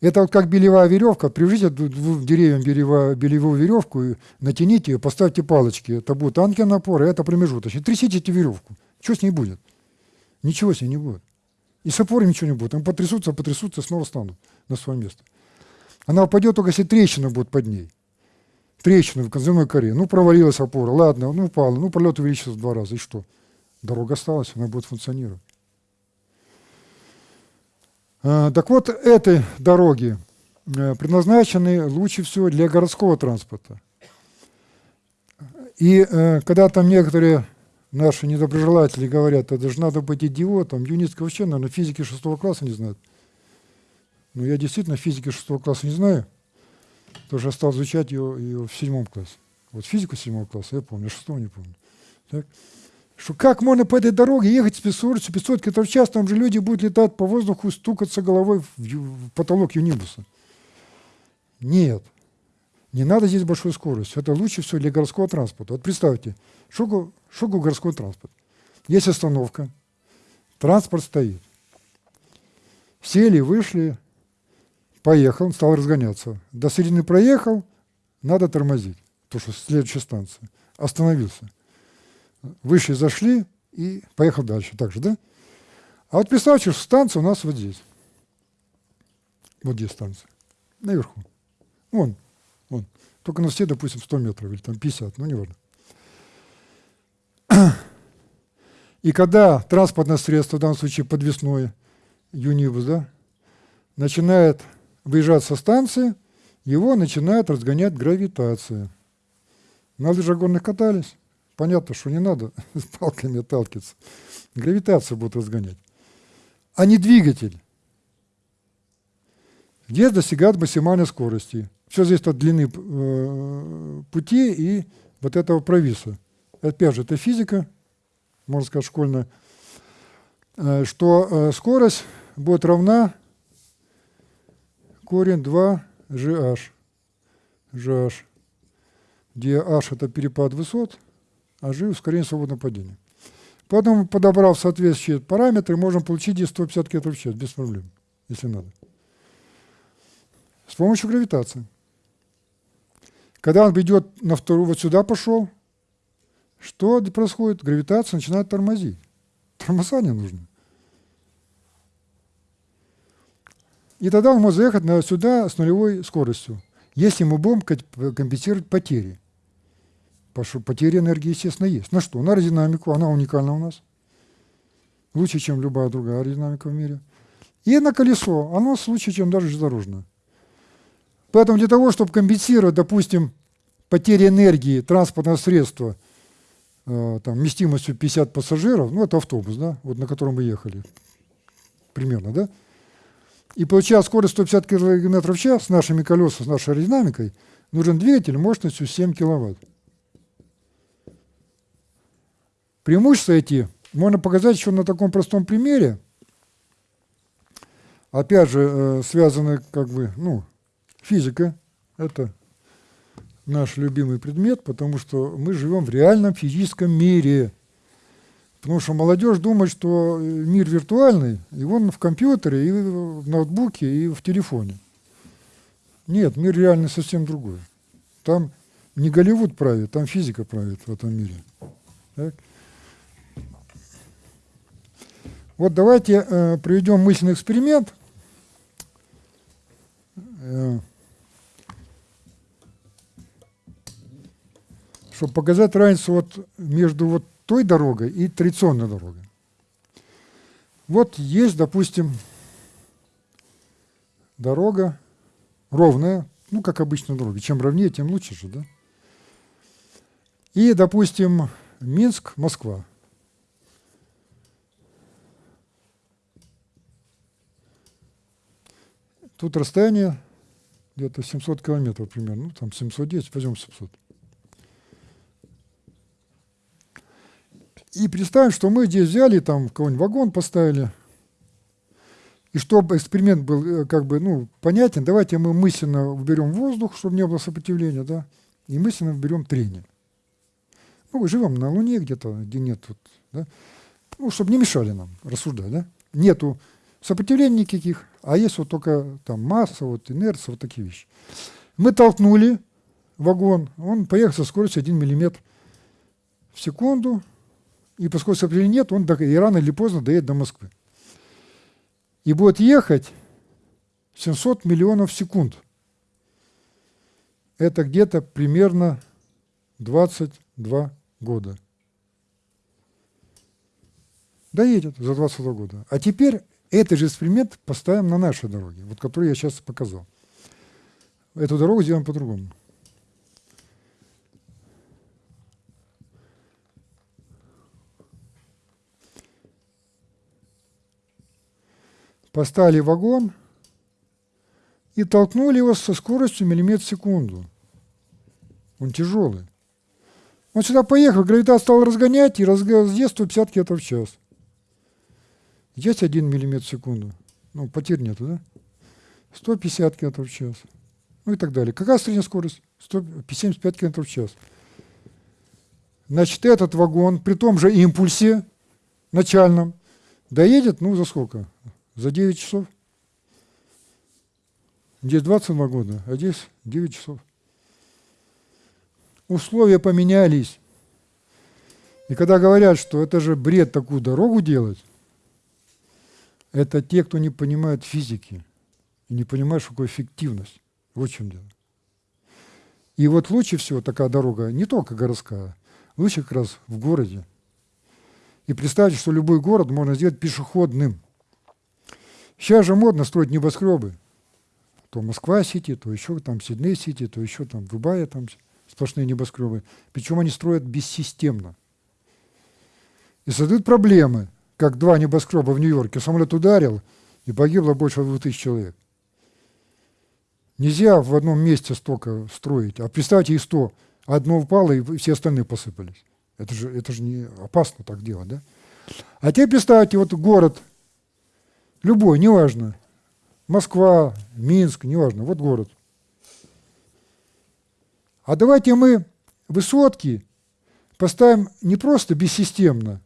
Это вот как белевая веревка, привяжите двум деревьям белевую, белевую веревку, натяните ее, поставьте палочки. Это будет ангел опора, это промежуточный. Трясите эту веревку. Что с ней будет? Ничего с ней не будет. И с опорой ничего не будет. Они потрясутся, потрясутся, снова станут на свое место. Она упадет только если трещина будет под ней трещину в конземной коре. Ну, провалилась опора, ладно, ну, упала, ну, пролет увеличился в два раза, и что? Дорога осталась, она будет функционировать. А, так вот, этой дороги э, предназначены лучше всего для городского транспорта. И э, когда там некоторые наши недоброжелатели говорят, это же надо быть идиотом, Юницкий вообще, наверное, физики шестого класса не знает. Ну, я действительно физики шестого класса не знаю. Тоже я стал изучать ее, ее в седьмом классе. Вот физику седьмого класса я помню, шестого не помню. Так? Что как можно по этой дороге ехать с 500, 500 км в час, там же люди будут летать по воздуху, стукаться головой в, в потолок юнибуса. Нет. Не надо здесь большой скорости. Это лучше всего для городского транспорта. Вот представьте, что городской транспорт? Есть остановка, транспорт стоит. Сели, вышли, Поехал, стал разгоняться. До середины проехал, надо тормозить, потому что следующая станция. Остановился. Вышли, зашли и поехал дальше. Так же, да? А вот что станция у нас вот здесь. Вот здесь станция. Наверху. Вон, вон. Только на все, допустим, 100 метров или там 50, ну, неважно. <clears throat> И когда транспортное средство, в данном случае подвесное, юнибус, да, начинает выезжать со станции, его начинает разгонять гравитация. На лыжах горных катались. Понятно, что не надо с <laughs> палками отталкиваться. Гравитация будет разгонять. А не двигатель. Где достигает максимальной скорости. Все зависит от длины э, пути и вот этого провиса. Опять же, это физика, можно сказать, школьная, э, что э, скорость будет равна корень 2 GH. GH. где h – это перепад высот, а g – ускорение свободного падения. Поэтому, подобрав соответствующие параметры, можем получить здесь 150 км в час без проблем, если надо. С помощью гравитации. Когда он идет на вторую, вот сюда пошел, что происходит? Гравитация начинает тормозить. Тормоза не нужно. И тогда он может заехать на, сюда с нулевой скоростью, если мы будем компенсировать потери. Потери энергии, естественно, есть. На что? На аэродинамику, она уникальна у нас. Лучше, чем любая другая аэродинамика в мире. И на колесо, оно лучше, чем даже железнодорожное. Поэтому для того, чтобы компенсировать, допустим, потери энергии транспортного средства э, там, вместимостью 50 пассажиров, ну это автобус, да, вот на котором мы ехали, примерно, да, и получая скорость 150 км в час с нашими колесами, с нашей аэродинамикой, нужен двигатель мощностью 7 киловатт. Преимущества эти можно показать еще на таком простом примере. Опять же, э, связаны как бы, ну, физика – это наш любимый предмет, потому что мы живем в реальном физическом мире. Потому что молодежь думает, что мир виртуальный, и он в компьютере, и в ноутбуке, и в телефоне. Нет, мир реальный совсем другой. Там не Голливуд правит, там физика правит в этом мире. Так? Вот давайте э, проведем мысленный эксперимент. Э, чтобы показать разницу вот между вот той дорогой и традиционной дорогой. Вот есть, допустим, дорога ровная, ну, как обычная дорога. Чем ровнее, тем лучше же, да? И, допустим, Минск, Москва. Тут расстояние где-то 700 километров примерно, ну там 710, возьмем 700. И представим, что мы здесь взяли, там какой-нибудь вагон поставили, и чтобы эксперимент был э, как бы ну, понятен, давайте мы мысленно уберем воздух, чтобы не было сопротивления, да, и мысленно уберем трение. Ну, мы живем на Луне где-то, где нет, вот, да, ну, чтобы не мешали нам рассуждать, да. Нету сопротивления никаких, а есть вот только там масса, вот инерция, вот такие вещи. Мы толкнули вагон, он поехал со скоростью 1 мм в секунду, и поскольку сопротивления нет, он и рано или поздно доедет до Москвы. И будет ехать 700 миллионов секунд. Это где-то примерно 22 года. Доедет за 22 года. А теперь этот же эксперимент поставим на нашей дороге, вот которую я сейчас показал. Эту дорогу сделаем по-другому. Поставили вагон и толкнули его со скоростью миллиметр в секунду. Он тяжелый. Он сюда поехал, гравитация стала разгонять и разъезд 150 км в час. Есть 1 мм в секунду. Ну, потерь нету, да? 150 км в час. Ну и так далее. Какая средняя скорость? 175 км в час. Значит, этот вагон при том же импульсе начальном доедет, ну, за сколько? За 9 часов. Здесь 22 года, а здесь 9 часов. Условия поменялись. И когда говорят, что это же бред такую дорогу делать, это те, кто не понимает физики и не понимает, что такое эффективность. Вот в чем дело. И вот лучше всего такая дорога, не только городская, лучше как раз в городе. И представьте, что любой город можно сделать пешеходным. Сейчас же модно строить небоскребы. То Москва-Сити, то еще там Сидней-Сити, то еще там Дубая, там сплошные небоскребы. Причем они строят бессистемно. И создают проблемы – как два небоскреба в Нью-Йорке. Самолет ударил, и погибло больше двух тысяч человек. Нельзя в одном месте столько строить. А представьте, и сто. Одно упало, и все остальные посыпались. Это же, это же не опасно так делать, да? А теперь представьте, вот город, любой, неважно, Москва, Минск, неважно, вот город. А давайте мы высотки поставим не просто бессистемно,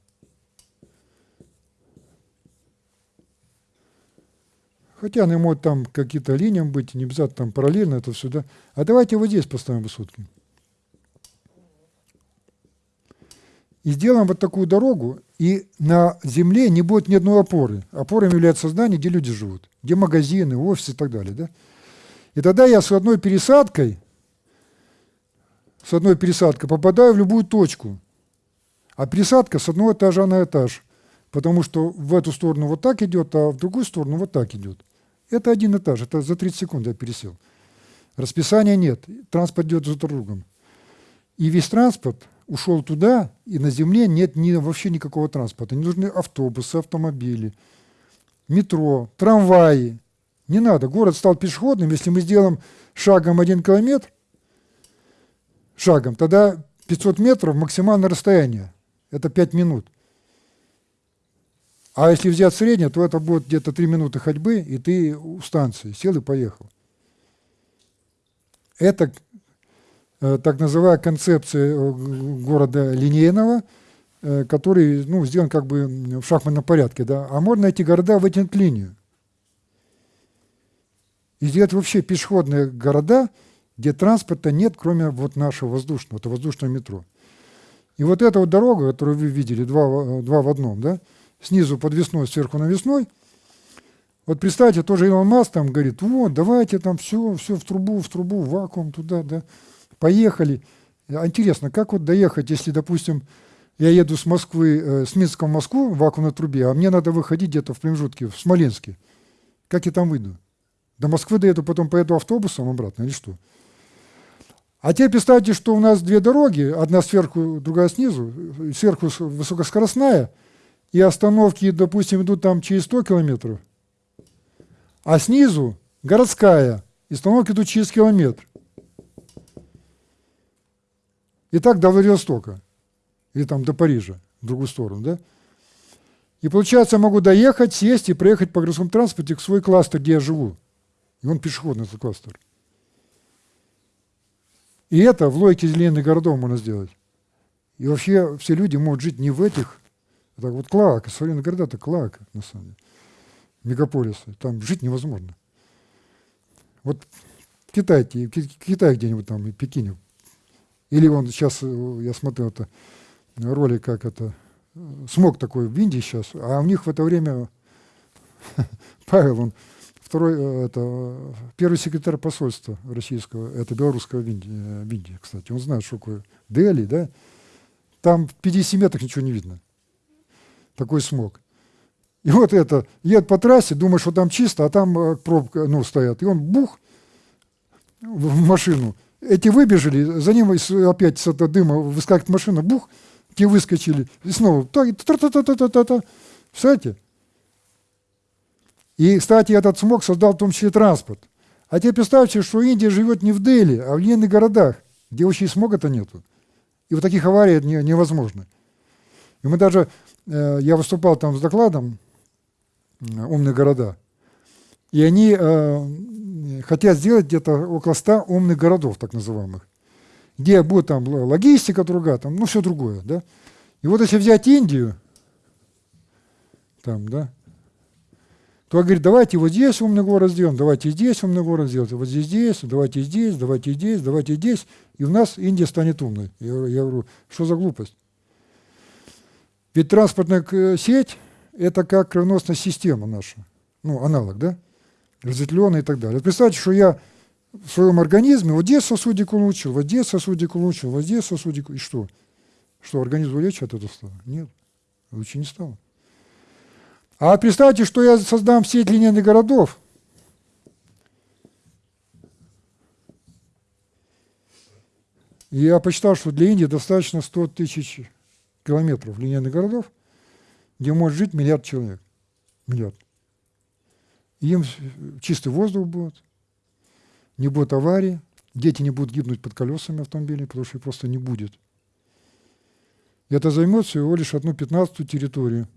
Хотя они могут там какие-то линиям быть, не обязательно там параллельно это все, да. А давайте вот здесь поставим высотки. И сделаем вот такую дорогу, и на земле не будет ни одной опоры. Опорой является здание, где люди живут, где магазины, офисы и так далее. Да? И тогда я с одной пересадкой, с одной пересадкой попадаю в любую точку. А пересадка с одного этажа на этаж. Потому что в эту сторону вот так идет, а в другую сторону вот так идет. Это один этаж, это за 30 секунд я пересел. Расписания нет, транспорт идет за другом. И весь транспорт ушел туда, и на земле нет ни, вообще никакого транспорта. Не нужны автобусы, автомобили, метро, трамваи. Не надо. Город стал пешеходным. Если мы сделаем шагом один километр, шагом, тогда 500 метров максимальное расстояние. Это 5 минут. А если взять среднее, то это будет где-то 3 минуты ходьбы, и ты у станции сел и поехал. Это э, так называемая концепция э, города линейного, э, который ну, сделан как бы в шахматном порядке. Да? А можно эти города вытянуть линию. И сделать вообще пешеходные города, где транспорта нет, кроме вот нашего воздушного, это воздушное метро. И вот эта вот дорога, которую вы видели, два, два в одном, да, снизу подвесной, сверху навесной. Вот представьте, тоже Илон Маск там говорит, вот, давайте там все, все в трубу, в трубу, в вакуум туда, да, поехали. Интересно, как вот доехать, если, допустим, я еду с Москвы, э, с Минска в Москву в вакуумной трубе, а мне надо выходить где-то в промежутке, в Смоленске. Как я там выйду? До Москвы доеду, потом поеду автобусом обратно или что? А теперь представьте, что у нас две дороги, одна сверху, другая снизу, сверху высокоскоростная – и остановки, допустим, идут там через 100 километров, а снизу городская, и остановки идут через километр. И так до Владивостока, или там до Парижа, в другую сторону, да? И получается, я могу доехать, сесть и проехать по городскому транспорте к свой кластер, где я живу. И он пешеходный, этот кластер. И это в логике зеленых городов можно сделать. И вообще все люди могут жить не в этих это вот Клоака, современные города – это Клоака, на самом деле. Мегаполисы. Там жить невозможно. Вот Китай, Китай где-нибудь там, и Пекине. Или он сейчас, э, я смотрел это ролик, как это, смог такой в Индии сейчас, а у них в это время <laughs> Павел, он второй, э, это первый секретарь посольства российского, это белорусского в Индии, э, в Индии, кстати. Он знает, что такое Дели, да? Там в 50 метрах ничего не видно такой смог. И вот это, едет по трассе, думаешь, что там чисто, а там э, пробка, ну, стоят. И он бух в машину. Эти выбежали, за ним опять с этого дыма выскакивает машина, бух, те выскочили. И снова, та та та та та та та та Представляете? И, кстати, этот смог создал в том числе транспорт. А теперь представьте, что Индия живет не в Дели, а в линейных городах, где вообще смога-то нету. И вот таких аварий не, невозможно. И мы даже я выступал там с докладом «Умные города», и они э, хотят сделать где-то около 100 умных городов, так называемых, где будет там логистика другая, там, ну, все другое, да. И вот если взять Индию, там, да, то говорит, давайте вот здесь умный город сделаем, давайте здесь умный город сделаем, вот здесь, здесь, давайте здесь, давайте здесь, давайте здесь, и у нас Индия станет умной. Я, я говорю, что за глупость? Ведь транспортная э, сеть – это как кровеносная система наша, ну, аналог, да? Разветвленная и так далее. Представьте, что я в своем организме вот здесь сосудик улучшил, вот здесь сосудик улучшил, вот здесь сосудик, и что? Что, организм легче от этого стало? Нет, лучше не стало. А представьте, что я создам сеть линейных городов, И я посчитал, что для Индии достаточно 100 тысяч километров линейных городов, где может жить миллиард человек. Миллиард. Им чистый воздух будет, не будет аварии, дети не будут гибнуть под колесами автомобилей, потому что их просто не будет. И это займет всего лишь одну пятнадцатую территорию.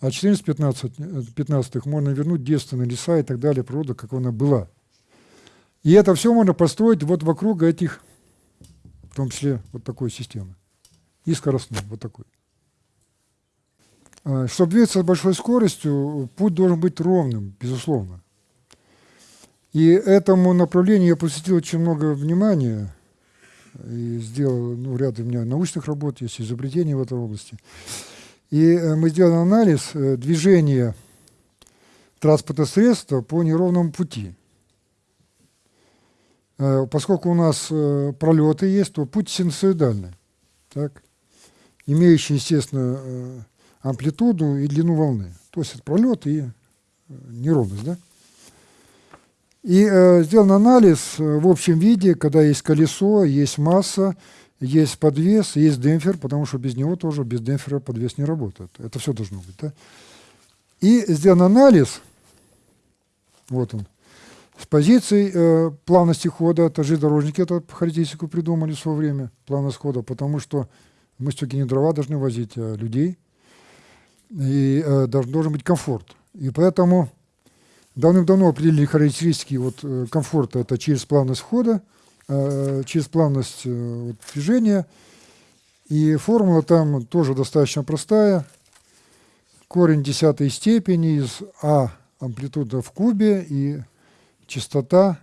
А 14 15, 15 можно вернуть девственные леса и так далее, природа, как она была. И это все можно построить вот вокруг этих в том числе вот такой системы, и скоростной, вот такой. А, Чтобы двигаться с большой скоростью, путь должен быть ровным, безусловно. И этому направлению я посвятил очень много внимания и сделал ну, ряд у меня научных работ, есть изобретения в этой области. И э, мы сделали анализ э, движения транспортного средства по неровному пути. Э, поскольку у нас пролеты есть, то путь синусоидальный, так? Имеющий, естественно, амплитуду и длину волны. То есть это пролет и неровность. Да? И э, сделан анализ в общем виде, когда есть колесо, есть масса, есть подвес, есть демпфер, потому что без него тоже, без демпфера подвес не работает. Это все должно быть. Да? И сделан анализ, вот он, с позиции э, плавности хода, это железнодорожники эту характеристику придумали в свое время, плавность хода, потому что мы все-таки не дрова должны возить, а людей, и э, должен быть комфорт. И поэтому давным-давно определили характеристики вот, э, комфорта, это через плавность хода, Э, через плавность э, вот, движения. И формула там тоже достаточно простая. Корень десятой степени из А амплитуда в кубе и частота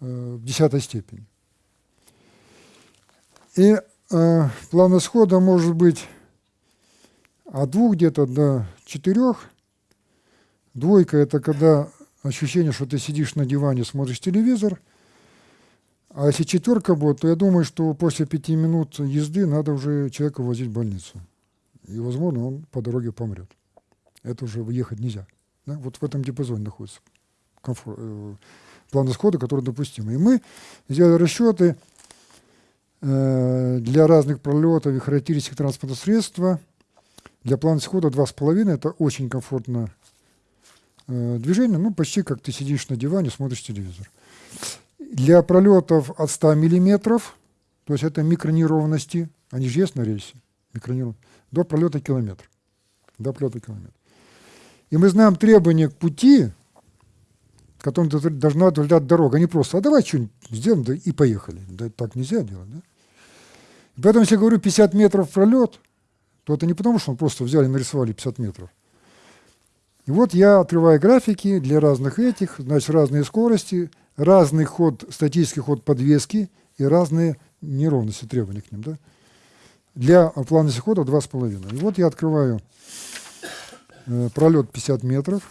э, в десятой степени. И э, плавность хода может быть от двух где-то до четырех. Двойка – это когда ощущение, что ты сидишь на диване, смотришь телевизор – а если четверка будет, то я думаю, что после пяти минут езды надо уже человека возить в больницу. И, возможно, он по дороге помрет. Это уже выехать нельзя. Да? Вот в этом диапазоне находится комфорт, э, план исхода, который допустим. И мы сделали расчеты для разных пролетов и характеристик транспортного средства. Для плана исхода 2,5 это очень комфортно э, движение, ну почти как ты сидишь на диване, смотришь телевизор. Для пролетов от 100 миллиметров, то есть это микронеровности, они же есть на рельсе, микронеровности, до пролета километр. До пролета километр. И мы знаем требования к пути, которым должна удовлетворять дорога. Они просто, а давай что-нибудь сделаем, да и поехали. Да так нельзя делать. Да? И поэтому, если я говорю 50 метров пролет, то это не потому, что мы просто взяли и нарисовали 50 метров. И вот я открываю графики для разных этих, значит, разные скорости, разный ход, статический ход подвески и разные неровности требований к ним. Да? Для плавности хода 2,5. И вот я открываю э, пролет 50 метров.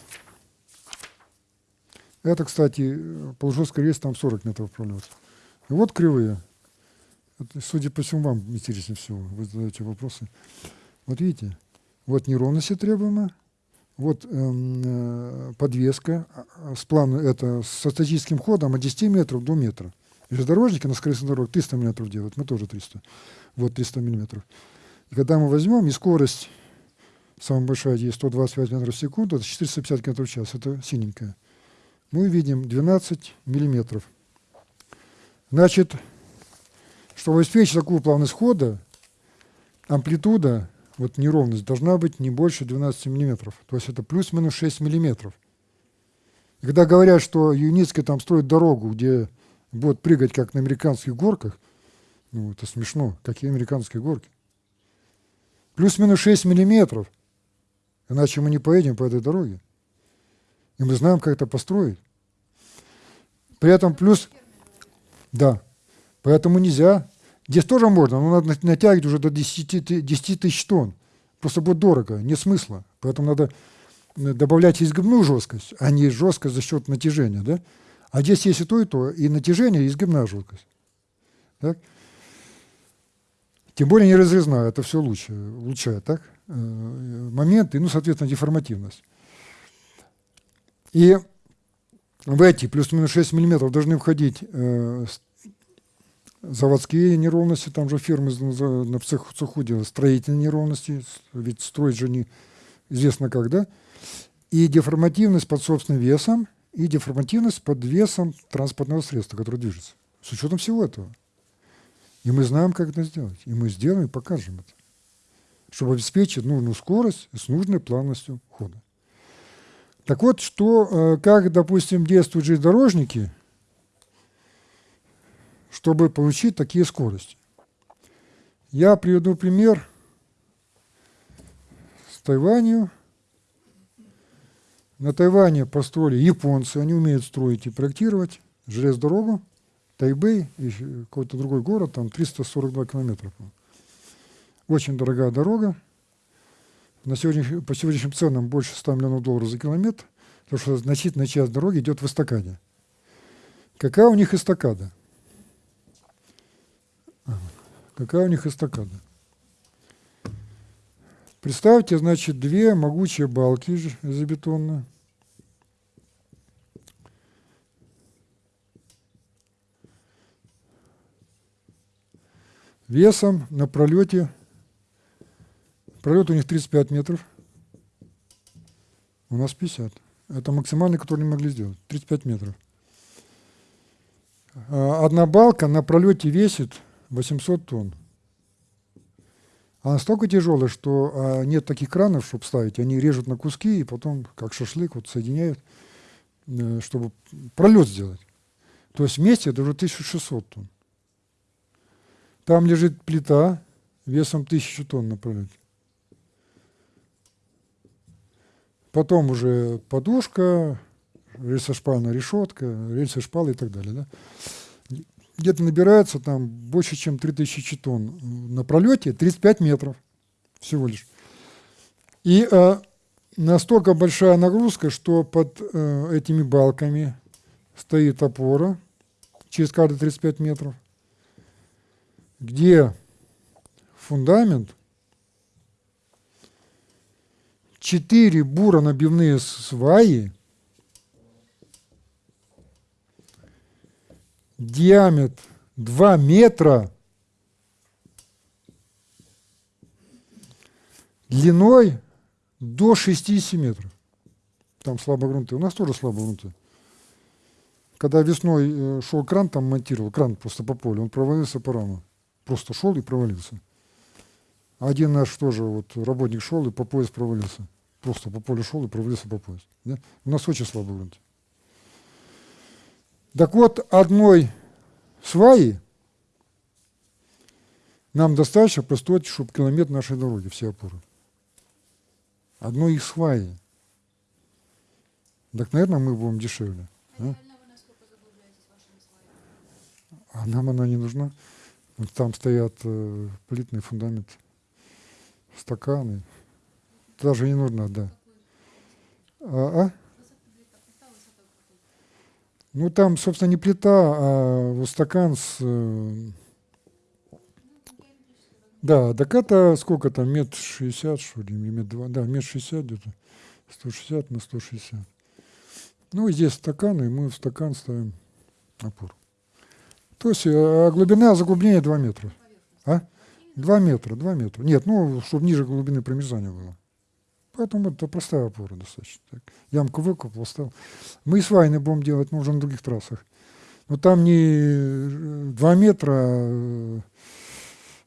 Это, кстати, полужесткий рейс, там 40 метров пролет. И вот кривые. Это, судя по всему, вам интереснее всего. Вы задаете вопросы. Вот видите, вот неровности требуемые вот эм, э, подвеска а, с планом, это со статическим ходом от 10 метров до метра. Железнодорожники на скоростной дороге 300 метров делают, мы тоже 300. Вот 300 миллиметров. И когда мы возьмем, и скорость самая большая есть 125 метров в секунду, это 450 км в час, это синенькая. Мы видим 12 миллиметров. Значит, чтобы обеспечить такую плавность хода, амплитуда вот неровность должна быть не больше 12 миллиметров. То есть это плюс-минус 6 миллиметров. И когда говорят, что Юницкий там строит дорогу, где будет прыгать, как на американских горках, ну, это смешно. Какие американские горки? Плюс-минус 6 миллиметров. Иначе мы не поедем по этой дороге. И мы знаем, как это построить. При этом плюс... Да. Поэтому нельзя Здесь тоже можно, но надо натягивать уже до 10, 10 тысяч тонн. Просто будет дорого, нет смысла. Поэтому надо э, добавлять изгибную жесткость, а не жесткость за счет натяжения. Да? А здесь есть и то, и то, и натяжение, и изгибная жесткость. Так? Тем более не разрезная, это все лучше, улучшает так? Э, моменты, ну, соответственно, деформативность. И в эти плюс-минус 6 мм должны входить э, заводские неровности, там же фирмы на цеху делают, строительные неровности, ведь строить же не известно когда, и деформативность под собственным весом, и деформативность под весом транспортного средства, которое движется. С учетом всего этого. И мы знаем, как это сделать. И мы сделаем и покажем это. Чтобы обеспечить нужную скорость с нужной плавностью хода. Так вот, что, э, как, допустим, действуют железнодорожники – чтобы получить такие скорости. Я приведу пример с Тайванью. На Тайване построили японцы, они умеют строить и проектировать железную дорогу, Тайбэй и какой-то другой город, там 342 километра. Очень дорогая дорога. На сегодня, по сегодняшним ценам больше 100 миллионов долларов за километр, потому что значительная часть дороги идет в эстакаде. Какая у них эстакада? Какая у них эстакада? Представьте, значит, две могучие балки железобетонные. Весом на пролете, пролет у них 35 метров, у нас 50. Это максимальный, который они могли сделать, 35 метров. А одна балка на пролете весит 800 тонн. Она настолько тяжелая, что а, нет таких кранов, чтобы ставить. Они режут на куски и потом, как шашлык, вот соединяют, э, чтобы пролет сделать. То есть вместе это уже 1600 тонн. Там лежит плита весом 1000 тонн на пролете. Потом уже подушка, рельсошпальная решетка, рельсы шпалы и так далее. Да? где-то набирается там больше, чем 3000 тонн на пролете, 35 метров всего лишь. И э, настолько большая нагрузка, что под э, этими балками стоит опора через каждые 35 метров, где фундамент, четыре буро-набивные сваи – диаметр 2 метра, длиной до 60 метров. Там слабогрунты. У нас тоже слабогрунты. Когда весной э, шел кран, там монтировал, кран просто по полю, он провалился по раму. Просто шел и провалился. Один наш тоже вот работник шел и по пояс провалился. Просто по полю шел и провалился по пояс. Да? У нас очень слабый грунт. Так вот, одной сваи нам достаточно построить, чтобы километр нашей дороги, все опоры. Одной их сваи. Так, наверное, мы будем дешевле. А? а нам она не нужна. Там стоят э, плитный фундамент, стаканы. Даже не нужно, да. А? а? Ну, там, собственно, не плита, а вот стакан с... Э, да, так это сколько там, метр шестьдесят, что ли, метр два, да, метр шестьдесят где-то, 160 на 160. Ну, и здесь стакан, и мы в стакан ставим опору. То есть а глубина заглубления 2 метра. А? 2 метра, 2 метра. Нет, ну, чтобы ниже глубины промерзания было. Поэтому это простая опора достаточно. Так. Ямку выкопал, стал. Мы и свайны будем делать, но уже на других трассах. Но там не 2 метра, а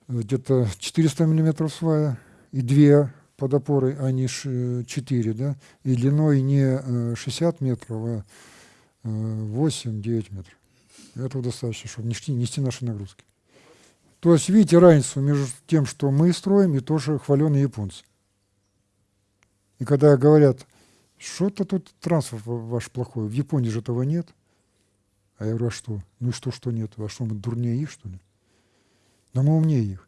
где-то 400 миллиметров свая и 2 под опорой, а не 4, да, и длиной не 60 метров, а 8-9 метров. Этого достаточно, чтобы нести, нести наши нагрузки. То есть видите разницу между тем, что мы строим, и тоже хваленые японцы. И когда говорят, что-то тут транспорт ваш плохой, в Японии же этого нет. А я говорю, а что? Ну что, что нет? А что, мы дурнее их, что ли? Да мы умнее их.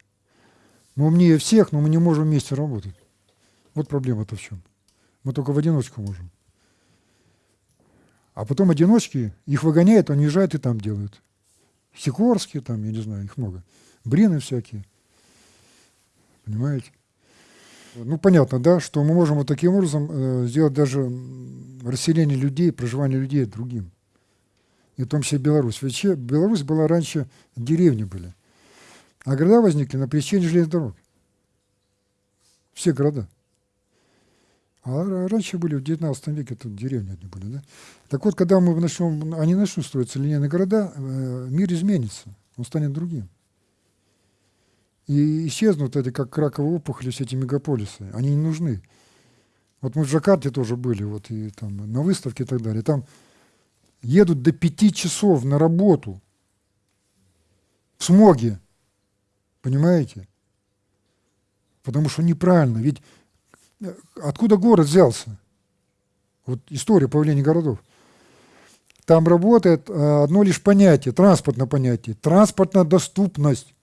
Мы умнее всех, но мы не можем вместе работать. Вот проблема-то в чем. Мы только в одиночку можем. А потом одиночки, их выгоняют, они уезжают и там делают. Сикорские там, я не знаю, их много. Брины всякие. Понимаете? Ну, понятно, да, что мы можем вот таким образом э, сделать даже расселение людей, проживание людей другим. И в том числе Беларусь. Ведь Беларусь была раньше, деревни были. А города возникли на пересечении железных дорог. Все города. А раньше были, в 19 веке тут деревни одни были. Да? Так вот, когда мы начнем, они начнут строиться линейные города, э, мир изменится, он станет другим. И исчезнут эти, как раковые опухоли, все эти мегаполисы. Они не нужны. Вот мы в Джакарте тоже были, вот и там на выставке и так далее. Там едут до пяти часов на работу. в смоге. Понимаете? Потому что неправильно. Ведь э, откуда город взялся? Вот история появления городов. Там работает э, одно лишь понятие, транспортное понятие, транспортная доступность.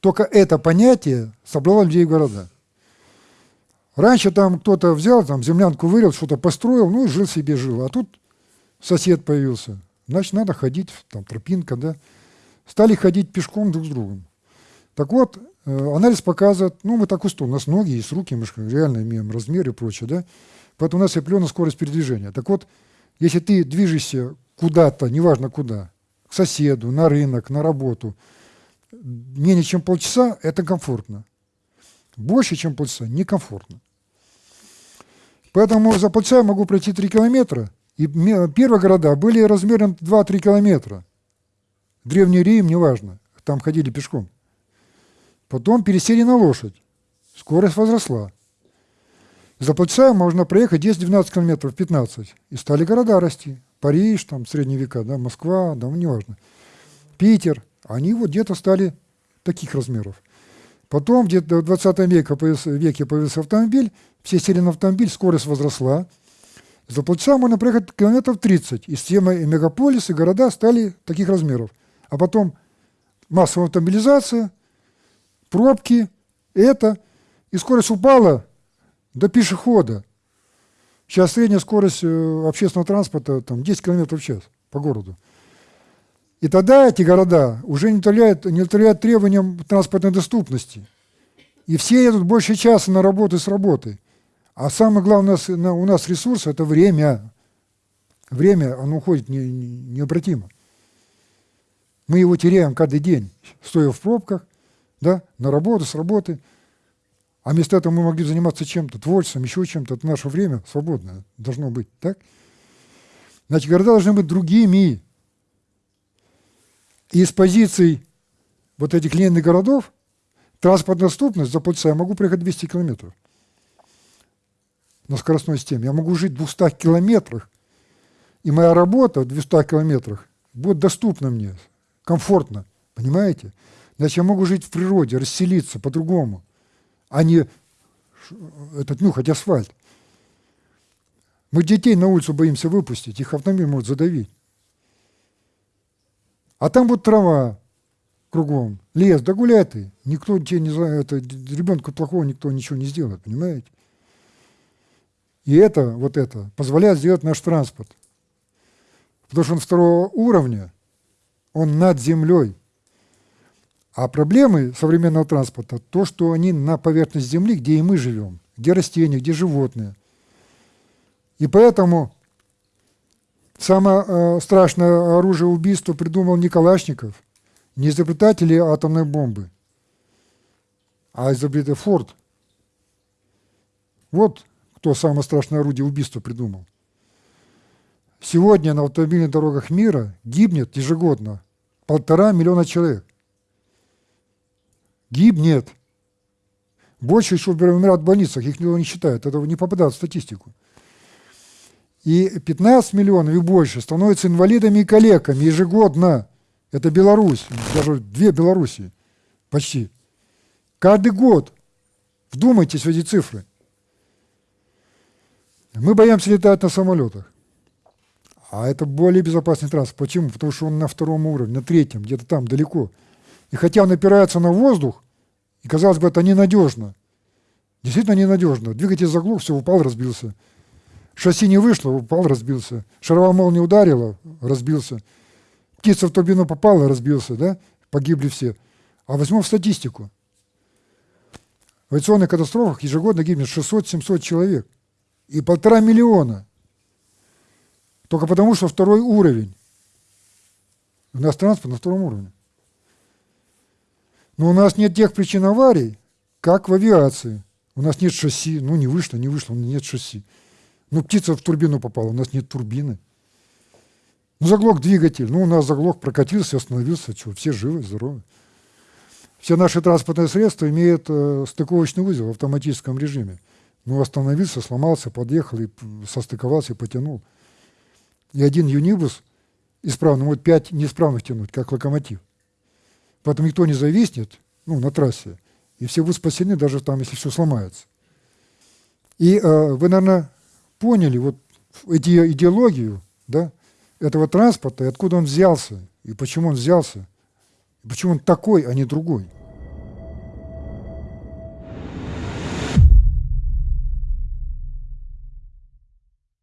Только это понятие собрало людей в города. Раньше там кто-то взял, там землянку вырыл, что-то построил, ну и жил себе, жил. А тут сосед появился. Значит, надо ходить, там тропинка, да. Стали ходить пешком друг с другом. Так вот, э, анализ показывает, ну, мы так устроены, у нас ноги есть, руки, мы реально имеем размеры и прочее, да. Поэтому у нас определенная скорость передвижения. Так вот, если ты движешься куда-то, неважно куда, к соседу, на рынок, на работу, менее чем полчаса – это комфортно. Больше, чем полчаса – некомфортно. Поэтому за полчаса я могу пройти 3 километра. И первые города были размером 2-3 километра. Древний Рим, неважно, там ходили пешком. Потом пересели на лошадь. Скорость возросла. За полчаса можно проехать 10-12 километров, 15. И стали города расти. Париж, там, средние века, да, Москва, да, неважно. Питер. Они вот где-то стали таких размеров. Потом где-то в 20 веке появился, веке появился автомобиль, все сели на автомобиль, скорость возросла. За полчаса можно проехать километров 30. И все мегаполисы, города стали таких размеров. А потом массовая автомобилизация, пробки, это. И скорость упала до пешехода. Сейчас средняя скорость э, общественного транспорта там, 10 км в час по городу. И тогда эти города уже не удовлетворяют, не удовлетворяют требованиям транспортной доступности. И все едут больше часа на работу с работы. А самое главное у нас ресурс – это время. Время, оно уходит не, не, необратимо. Мы его теряем каждый день, стоя в пробках, да, на работу, с работы – а вместо этого мы могли заниматься чем-то, творчеством, еще чем-то. Это наше время свободное должно быть, так? Значит, города должны быть другими. И с позиций вот этих линейных городов транспортная доступность за полчаса я могу проехать 200 километров на скоростной системе. Я могу жить в 200 километрах, и моя работа в 200 километрах будет доступна мне, комфортно, понимаете? Значит, я могу жить в природе, расселиться по-другому а не этот нюхать асфальт. Мы детей на улицу боимся выпустить, их автомобиль может задавить. А там вот трава кругом, лес, да гуляй ты. Никто тебе не знает, это ребенку плохого никто ничего не сделает, понимаете? И это, вот это, позволяет сделать наш транспорт. Потому что он второго уровня, он над землей. А проблемы современного транспорта – то, что они на поверхности Земли, где и мы живем, где растения, где животные. И поэтому самое э, страшное оружие убийства придумал не Калашников, не изобретатели атомной бомбы, а изобретатель Форд. Вот кто самое страшное орудие убийства придумал. Сегодня на автомобильных дорогах мира гибнет ежегодно полтора миллиона человек гибнет. Больше еще умирают в больницах, их никто не считает, это не попадает в статистику. И 15 миллионов и больше становятся инвалидами и калеками ежегодно. Это Беларусь, даже две Белоруссии почти. Каждый год. Вдумайтесь в эти цифры. Мы боимся летать на самолетах. А это более безопасный транспорт. Почему? Потому что он на втором уровне, на третьем, где-то там далеко. И хотя он опирается на воздух, и казалось бы, это ненадежно. Действительно ненадежно. Двигатель заглох, все, упал, разбился. Шасси не вышло, упал, разбился. Шаровая молния ударила, разбился. Птица в турбину попала, разбился, да? Погибли все. А возьмем статистику. В авиационных катастрофах ежегодно гибнет 600-700 человек. И полтора миллиона. Только потому, что второй уровень. У нас транспорт на втором уровне. Но у нас нет тех причин аварий, как в авиации. У нас нет шасси. Ну, не вышло, не вышло, нет шасси. Ну, птица в турбину попала, у нас нет турбины. Ну, заглох двигатель. Ну, у нас заглох, прокатился, остановился. Что, все живы, здоровы. Все наши транспортные средства имеют э, стыковочный узел в автоматическом режиме. Ну, остановился, сломался, подъехал и состыковался и потянул. И один юнибус исправный может пять неисправных тянуть, как локомотив. Поэтому никто не зависнет ну, на трассе, и все будут спасены, даже там, если все сломается. И э, вы, наверное, поняли вот эти идеологию да, этого транспорта, и откуда он взялся, и почему он взялся, и почему он такой, а не другой.